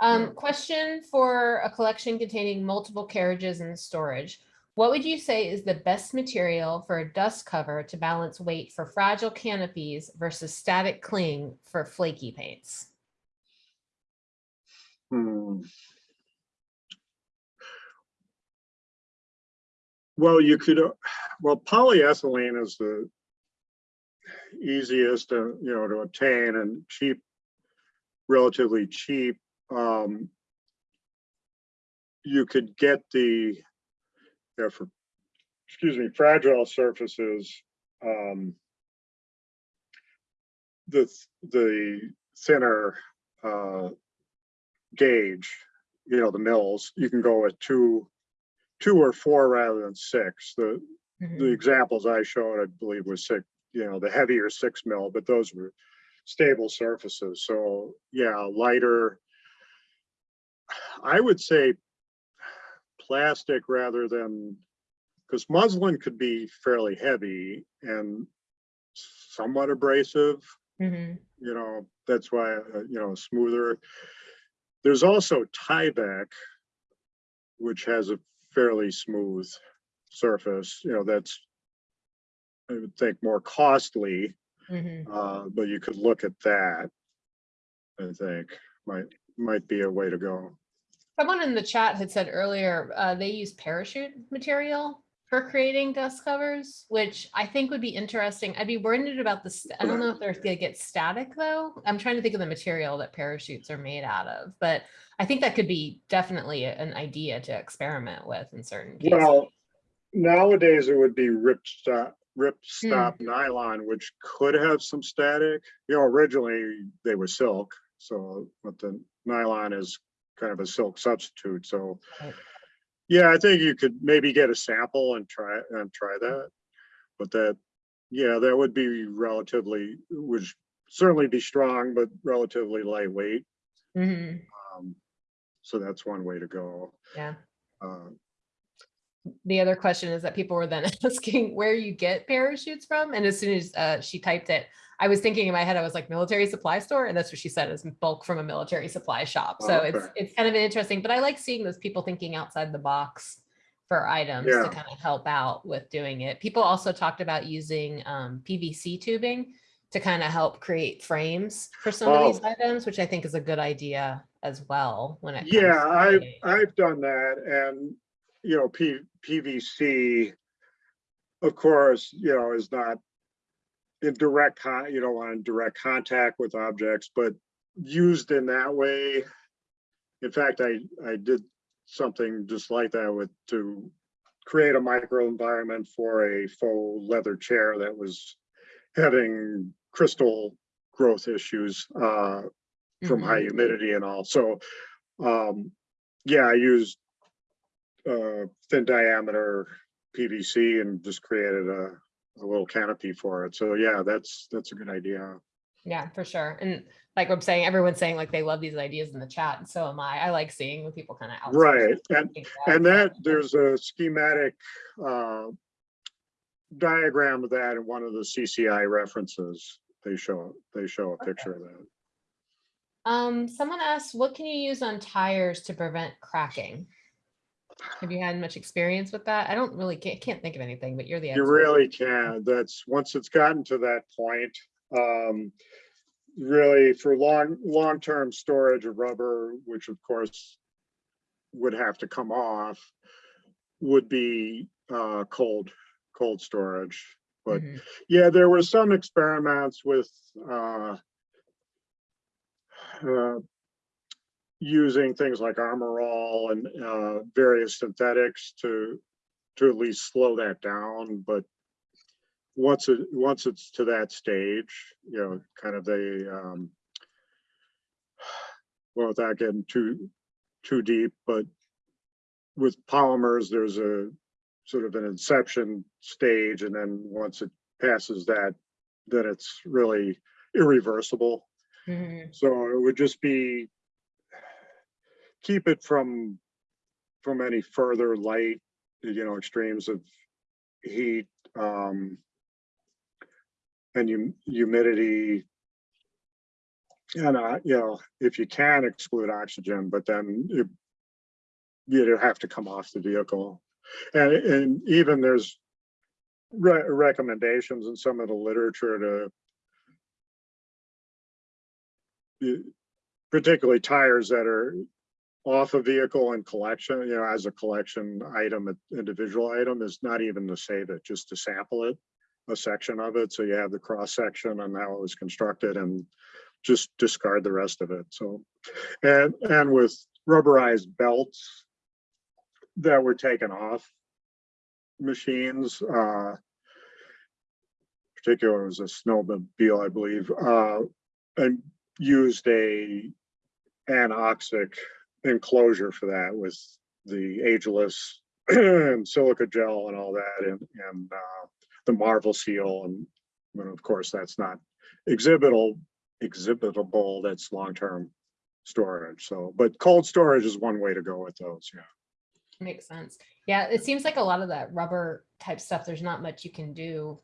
Yeah. Um, question for a collection containing multiple carriages and storage. What would you say is the best material for a dust cover to balance weight for fragile canopies versus static cling for flaky paints? Hmm. Well, you could, uh, well, polyethylene is the easiest to, you know, to obtain and cheap, relatively cheap. Um, you could get the, yeah, for, excuse me, fragile surfaces, um, the, th- the thinner, uh, gauge, you know, the mills, you can go with two, two or four rather than six. The, the Mhm. examples I showed, I believe was six, you know, the heavier six mil, but those were stable surfaces. So yeah, lighter. I would say plastic rather than, because muslin could be fairly heavy and somewhat abrasive Mhm. you know, that's why, uh, you know, smoother. There's also Tyvek, which has a fairly smooth surface, you know, that's I would think more costly, Mhm. uh, but you could look at that. I think might, might be a way to go. Someone in the chat had said earlier, uh, they use parachute material for creating dust covers, which I think would be interesting. I'd be worried about the, st- I don't know if they're gonna get static though. I'm trying to think of the material that parachutes are made out of, but I think that could be definitely an idea to experiment with in certain cases. Well, nowadays it would be rip stop, rip hmm. stop nylon, which could have some static. You know, originally they were silk, so, but the nylon is kind of a silk substitute, so. Yeah, I think you could maybe get a sample and try, and try that. But that, yeah, that would be relatively, would certainly be strong, but relatively lightweight. Mhm. Um, so that's one way to go. Yeah. Uh, The other question is that people were then asking where you get parachutes from. And as soon as uh, she typed it, I was thinking in my head, I was like military supply store. And that's what she said is bulk from a military supply shop. So it's, Okay. it's kind of interesting, but I like seeing those people thinking outside the box for items to kind of help out with doing it. People also talked about using um, PVC tubing to kind of help create frames for some of these Oh. items, which I think is a good idea as well when it Yeah, I've. I've done that and, you know, P, PVC, of course, you know, is not in direct con, you don't want direct contact with objects, but used in that way. In fact, I, I did something just like that with, to create a microenvironment for a faux leather chair that was having crystal growth issues, uh, from Mhm. high humidity and all. So, um, yeah, I used uh, thin diameter PVC and just created a, a little canopy for it. So yeah, that's, that's a good idea. Yeah, for sure. And like I'm saying, everyone's saying like they love these ideas in the chat, and so am I. I like seeing when people kind of Right, and, and that, there's a schematic, uh, diagram of that in one of the CCI references. They show, they show a picture of that. Um, someone asked, what can you use on tires to prevent cracking? Have you had much experience with that? I don't really can't, can't think of anything, but you're the You really can. That's, once it's gotten to that point, um, really for long, long-term storage of rubber, which of course would have to come off, would be, uh, cold, cold storage. But Mhm. yeah, there were some experiments with, uh, uh, using things like Armor All and, uh, various synthetics to, to at least slow that down, but once it, once it's to that stage, you know, kind of a, um, well, without getting too, too deep, but with polymers, there's a sort of an inception stage, and then once it passes that, then it's really irreversible. Mhm. So it would just be, keep it from, from any further light, you know, extremes of heat, um, and hum- humidity. And, uh, you know, if you can exclude oxygen, but then it, you'd have to come off the vehicle. And, and even there's re- recommendations in some of the literature to particularly tires that are off a vehicle and collection, you know, as a collection item, an individual item is not even to save it, just to sample it, a section of it. So you have the cross section and how it was constructed and just discard the rest of it. So, and, and with rubberized belts that were taken off machines, uh, particular was a snowmobile, I believe, uh, and used a anoxic enclosure for that with the ageless and silica gel and all that and, and, uh, the Marvelseal and, and of course, that's not exhibitable, exhibitable, that's long-term storage. So, but cold storage is one way to go with those, yeah. Makes sense. Yeah, it seems like a lot of that rubber type stuff, there's not much you can do.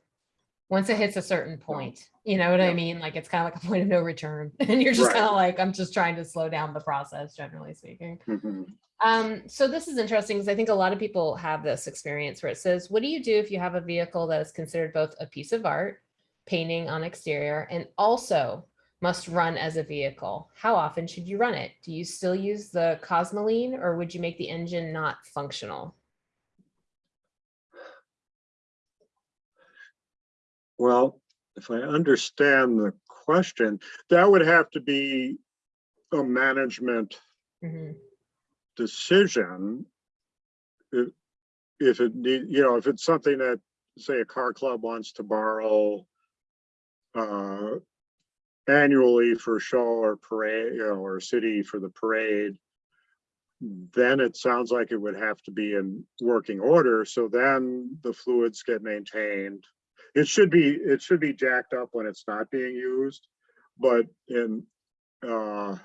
Once it hits a certain point, you know what I mean? Like it's kind of like a point of no return. And you're just Right. kind of like, I'm just trying to slow down the process, generally speaking. Mhm. Um, so this is interesting because I think a lot of people have this experience where it says, what do you do if you have a vehicle that is considered both a piece of art, painting on exterior, and also must run as a vehicle? How often should you run it? Do you still use the Cosmoline or would you make the engine not functional? Well, if I understand the question, that would have to be a management Mhm. decision. If, if it need, you know, if it's something that, say, a car club wants to borrow uh, annually for show or parade, you know, or city for the parade, then it sounds like it would have to be in working order. So then the fluids get maintained. It should be, it should be jacked up when it's not being used, but in, uh,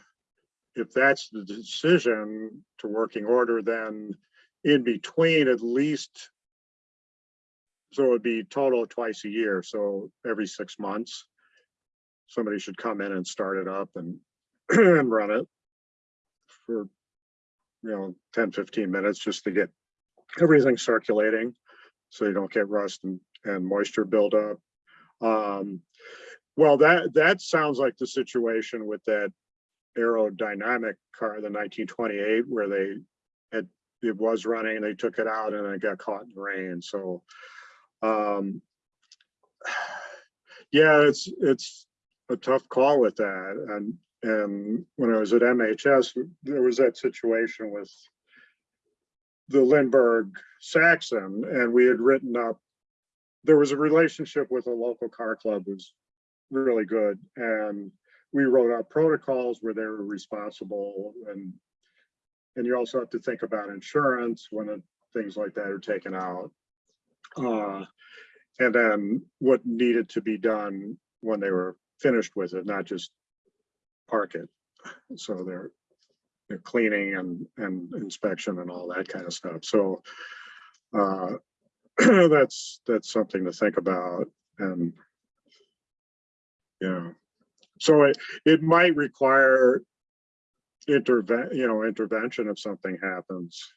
if that's the decision to working order, then in between at least. So it'd be total twice a year, so every six months. Somebody should come in and start it up and, and run it. For, you know, 10, 15 minutes just to get everything circulating. So you don't get rust and, and moisture buildup. Um, well, that, that sounds like the situation with that aerodynamic car, the nineteen twenty-eight, where they had, it was running, they took it out and it got caught in the rain, so. Um. Yeah, it's, it's a tough call with that, and, and when I was at MHS, there was that situation with the Lindbergh Saxon, and we had written up, there was a relationship with a local car club was really good, and we wrote out protocols where they were responsible and and you also have to think about insurance when it- things like that are taken out. Uh, and then what needed to be done when they were finished with it, not just park it. So they're they're cleaning and and inspection and all that kind of stuff. So uh, that's that's something to think about and yeah. So it, it might require intervent, you know, intervention if something happens.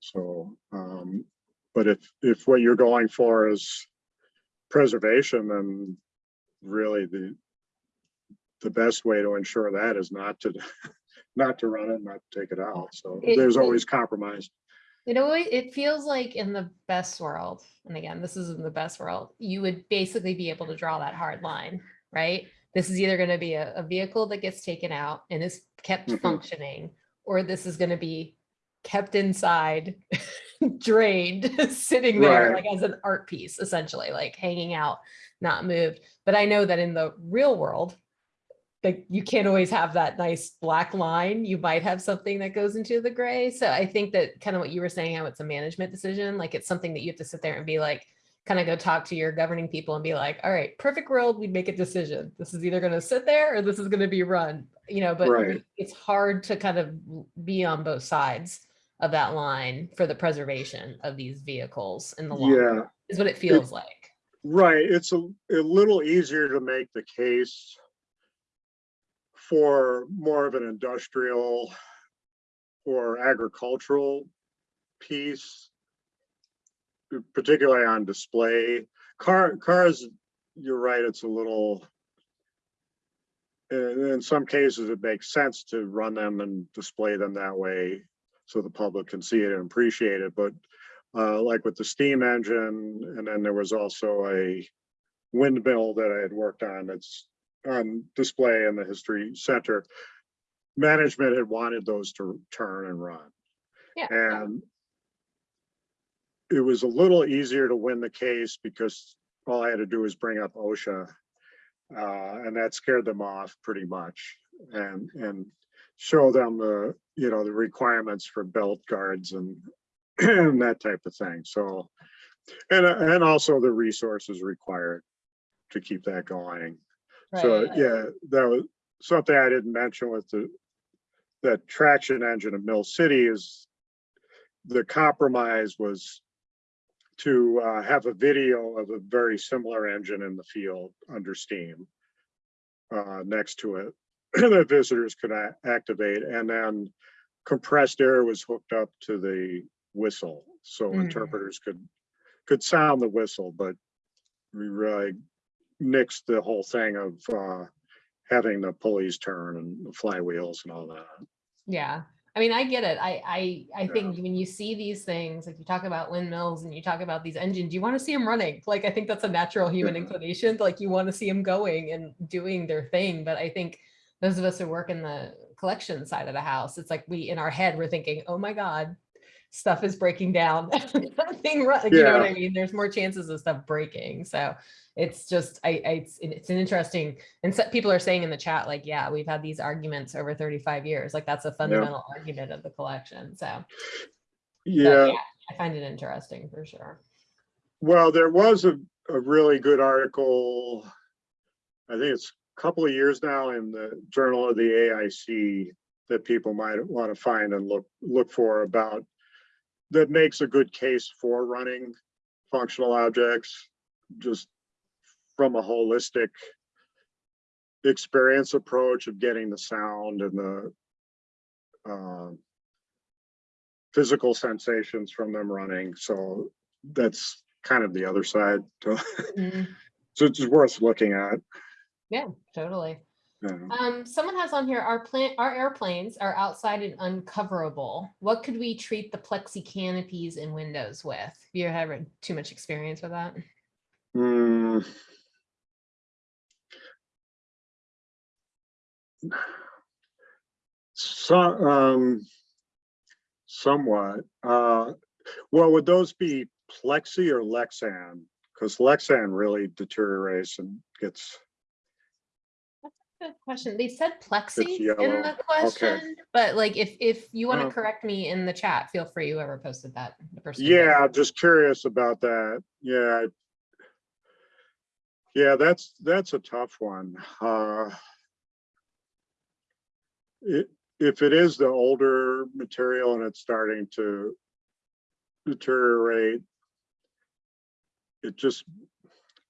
So, um, but if, if what you're going for is preservation, then really the, the best way to ensure that is not to, not to run it, not to take it out. So It- there's always compromise. You know, it it feels like in the best world, and again, this is in the best world, you would basically be able to draw that hard line, right? This is either gonna be a, a vehicle that gets taken out and is kept Mhm. functioning, or this is gonna be kept inside, drained, sitting there Right. like as an art piece, essentially, like hanging out, not moved. But I know that in the real world, like you can't always have that nice black line. You might have something that goes into the gray. So I think that kind of what you were saying, how it's a management decision, like it's something that you have to sit there and be like, kind of go talk to your governing people and be like, all right, perfect world, we'd make a decision. This is either going to sit there or this is going to be run, you know, but Right. it's hard to kind of be on both sides of that line for the preservation of these vehicles in the long Yeah, run, is what it feels like. Right, it's a, a little easier to make the case for more of an industrial or agricultural piece, particularly on display. Car, cars, you're right, it's a little, in, some cases, it makes sense to run them and display them that way so the public can see it and appreciate it, but uh, like with the steam engine, and then there was also a windmill that I had worked on that's on display in the history center. Management had wanted those to turn and run. Yeah. And it was a little easier to win the case because all I had to do was bring up OSHA. Uh, and that scared them off pretty much and, and show them the, you know, the requirements for belt guards and and that type of thing. So, and, and also the resources required to keep that going. So, Right. yeah, that was something I didn't mention with the, that traction engine of Mill City is the compromise was to uh, have a video of a very similar engine in the field under steam uh, next to it that visitors could activate and then compressed air was hooked up to the whistle. So Mm. interpreters could, could sound the whistle, but we really nixed the whole thing of uh, having the pulleys turn and the flywheels and all that. Yeah, I mean, I get it. I, I, I Yeah. think when you see these things, like you talk about windmills and you talk about these engines, you want to see them running. Like, I think that's a natural human Yeah. inclination. Like you want to see them going and doing their thing. But I think those of us who work in the collection side of the house, it's like we, in our head, we're thinking, oh my God, stuff is breaking down. Nothing, run- you know what I mean? There's more chances of stuff breaking. So it's just, I, I, it's, it's an interesting, and so people are saying in the chat, like, yeah, we've had these arguments over 35 years. Like that's a fundamental argument of the collection. So but Yeah, I find it interesting for sure. well, there was a, a really good article. I think it's a couple of years now in the Journal of the AIC that people might want to find and look, look for about that makes a good case for running functional objects, just from a holistic experience approach of getting the sound and the um, physical sensations from them running. So that's kind of the other side. to- Mhm. So it's worth looking at. Yeah, totally. Yeah. Um, someone has on here, our plant, our airplanes are outside and uncoverable. What could we treat the plexi canopies and windows with? Have You ever too much experience with that? Hmm. So, um, somewhat, uh, well, would those be Plexi or Lexan? Because Lexan really deteriorates and gets, That's a Good question. They said plexi in the question, but like if, if you want to correct me in the chat, feel free, whoever posted that. the person yeah, just curious about that, yeah. Yeah, that's, that's a tough one, uh. It, if it is the older material and it's starting to deteriorate. It just,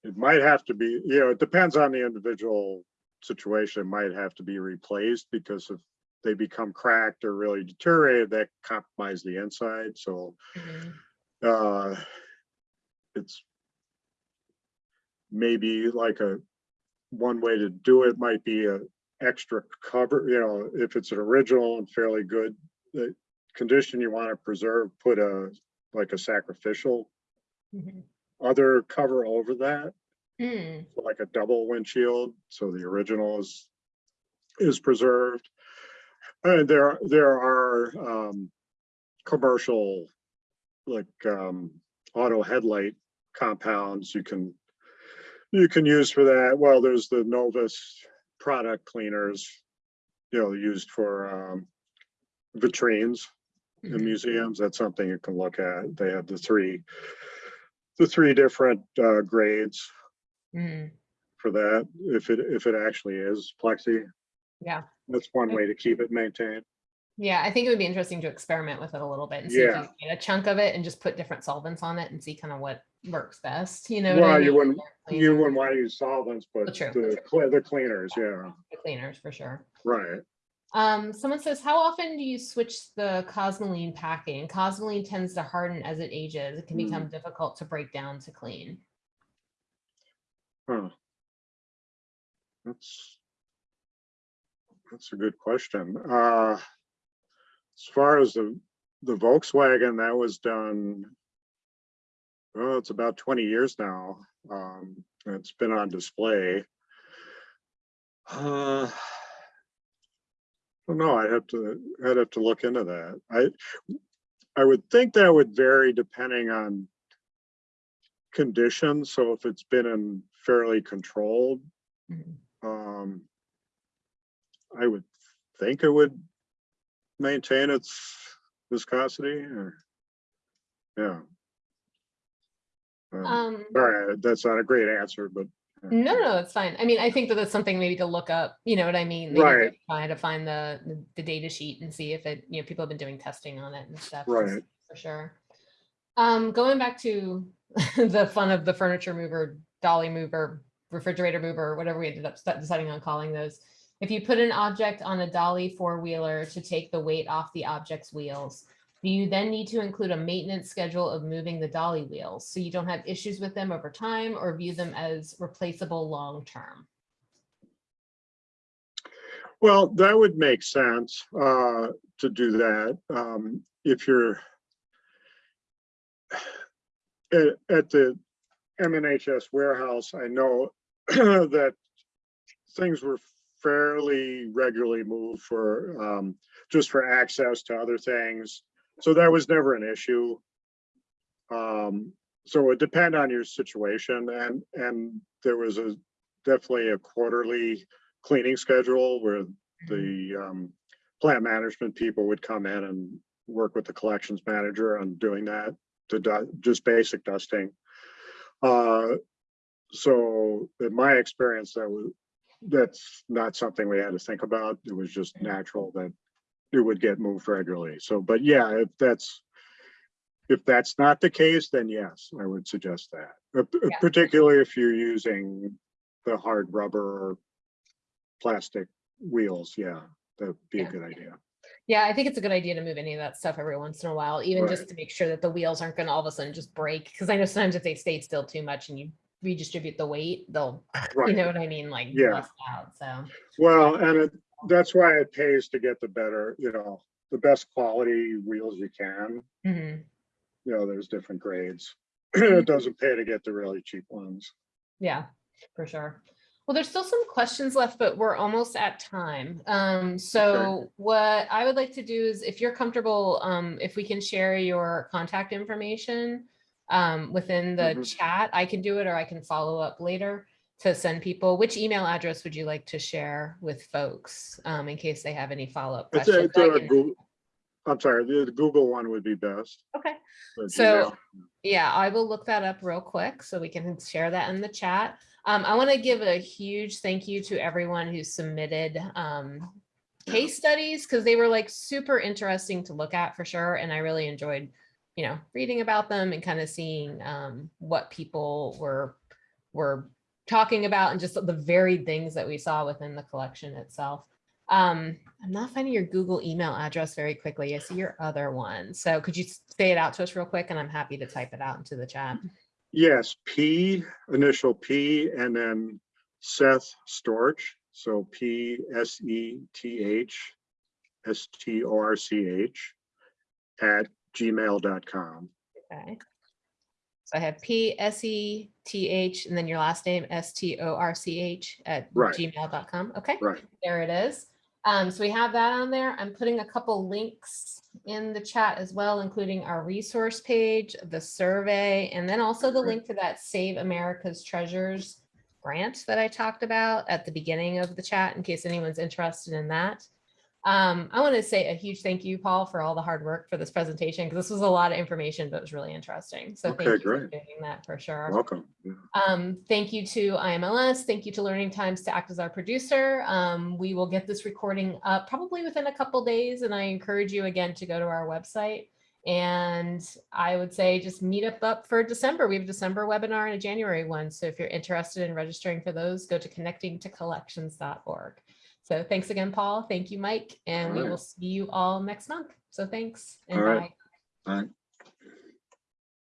it might have to be, you know, it depends on the individual situation, It might have to be replaced because if they become cracked or really deteriorated, that compromise the inside, so Mhm. uh, it's maybe like a, one way to do it might be a extra cover, you know, if it's an original and fairly good, the condition you want to preserve, put a, like a sacrificial Mhm. other cover over that, Mm, like a double windshield, so the original is, is preserved. And there, there are, um, commercial, like, um, auto headlight compounds you can, you can use for that. Well, there's the Novus product cleaners, you know, used for, um, vitrines in mhm. museums. That's something you can look at. They have the three, the three different, uh, grades Mm, for that, if it, if it actually is plexi. Yeah. That's one way to keep it maintained. Yeah, I think it would be interesting to experiment with it a little bit and see if you can get a chunk of it and just put different solvents on it and see kind of what works best, you know? what I Well, you wouldn't, you wouldn't want to use solvents, but Oh, true, the, the cleaners, yeah, the Cleaners for sure. right. Um, someone says, how often do you switch the cosmoline packing? Cosmoline tends to harden as it ages. It can Hmm. become difficult to break down to clean. Huh. That's. That's a good question. Uh. As far as the, the Volkswagen, that was done. Oh, it's about twenty years now. Um, it's been on display. Uh. I don't know, I'd have to, I'd have to look into that. I, I would think that would vary depending on conditions. So if it's been in fairly controlled, um, I would think it would maintain its viscosity or, yeah. Um, Um, Sorry, that's not a great answer, but. uh, no, no, it's fine. I mean, I think that that's something maybe to look up, you know what I mean? Maybe to Right. Try to find the, the- the data sheet and see if it, you know, people have been doing testing on it and stuff. Right. For sure. Um, going back to the fun of the furniture mover, dolly mover, refrigerator mover, whatever we ended up deciding on calling those. If you put an object on a dolly four-wheeler to take the weight off the object's wheels, do you then need to include a maintenance schedule of moving the dolly wheels so you don't have issues with them over time or view them as replaceable long-term? Well, that would make sense, uh, to do that, um, if you're. At, at the MNHS warehouse, I know that things were fairly regularly moved for, um, just for access to other things. So that was never an issue. Um, so it would depend on your situation and, and there was a, definitely a quarterly cleaning schedule where the um, plant management people would come in and work with the collections manager on doing that, to just basic dusting. Uh, so in my experience, that was, that's not something we had to think about. It was just natural that it would get moved regularly. So, but yeah, if that's, if that's not the case, then yes, I would suggest that. Uh, Yeah. Particularly if you're using the hard rubber or plastic wheels, yeah, that'd be a good idea. Yeah, I think it's a good idea to move any of that stuff every once in a while, even just to make sure that the wheels aren't gonna all of a sudden just break. Because I know sometimes if they stay still too much and you redistribute the weight, they'll, you know what I mean, like Yeah. out, so. Well, and it, that's why it pays to get the better, you know, the best quality wheels you can. mhm. You know, there's different grades. Mm-hmm. It doesn't pay to get the really cheap ones. Yeah, for sure. Well, there's still some questions left, but we're almost at time. Um, so what I would like to do is if you're comfortable, um, if we can share your contact information um, within the Mhm. chat, I can do it or I can follow up later to send people. Which email address would you like to share with folks um, in case they have any follow-up It's a, questions? it's a can- Goo- I'm sorry, the Google one would be best. Okay. So-. Yeah, I will look that up real quick so we can share that in the chat. Um, I want to give a huge thank you to everyone who submitted um, case studies because they were like super interesting to look at for sure. And I really enjoyed, you know, reading about them and kind of seeing um, what people were were talking about and just the varied things that we saw within the collection itself. Um, I'm not finding your Google email address very quickly. I see your other one. So could you say it out to us real quick and I'm happy to type it out into the chat. Yes, P, initial P, and then Seth Storch. So P S E T H S T O R C H at gmail.com. Okay. So I have P S E T H and then your last name S T O R C H at Right. gmail.com. Okay. Right. There it is. Um, so we have that on there. I'm putting a couple links in the chat as well, including our resource page, the survey, and then also the link to that Save America's Treasures grant that I talked about at the beginning of the chat, in case anyone's interested in that. Um, I want to say a huge thank you, Paul, for all the hard work for this presentation, because this was a lot of information, but it was really interesting. So thank Okay, you for doing that for sure. Welcome. Um, thank you to IMLS. Thank you to Learning Times to act as our producer. Um, we will get this recording up probably within a couple days, and I encourage you again to go to our website. And I would say just meet up up for December. We have a December webinar and a January one. So if you're interested in registering for those, go to connectingtocollections.org. So thanks again, Paul. Thank you, Mike, and we right. will see you all next month. So thanks and All right. bye. Right.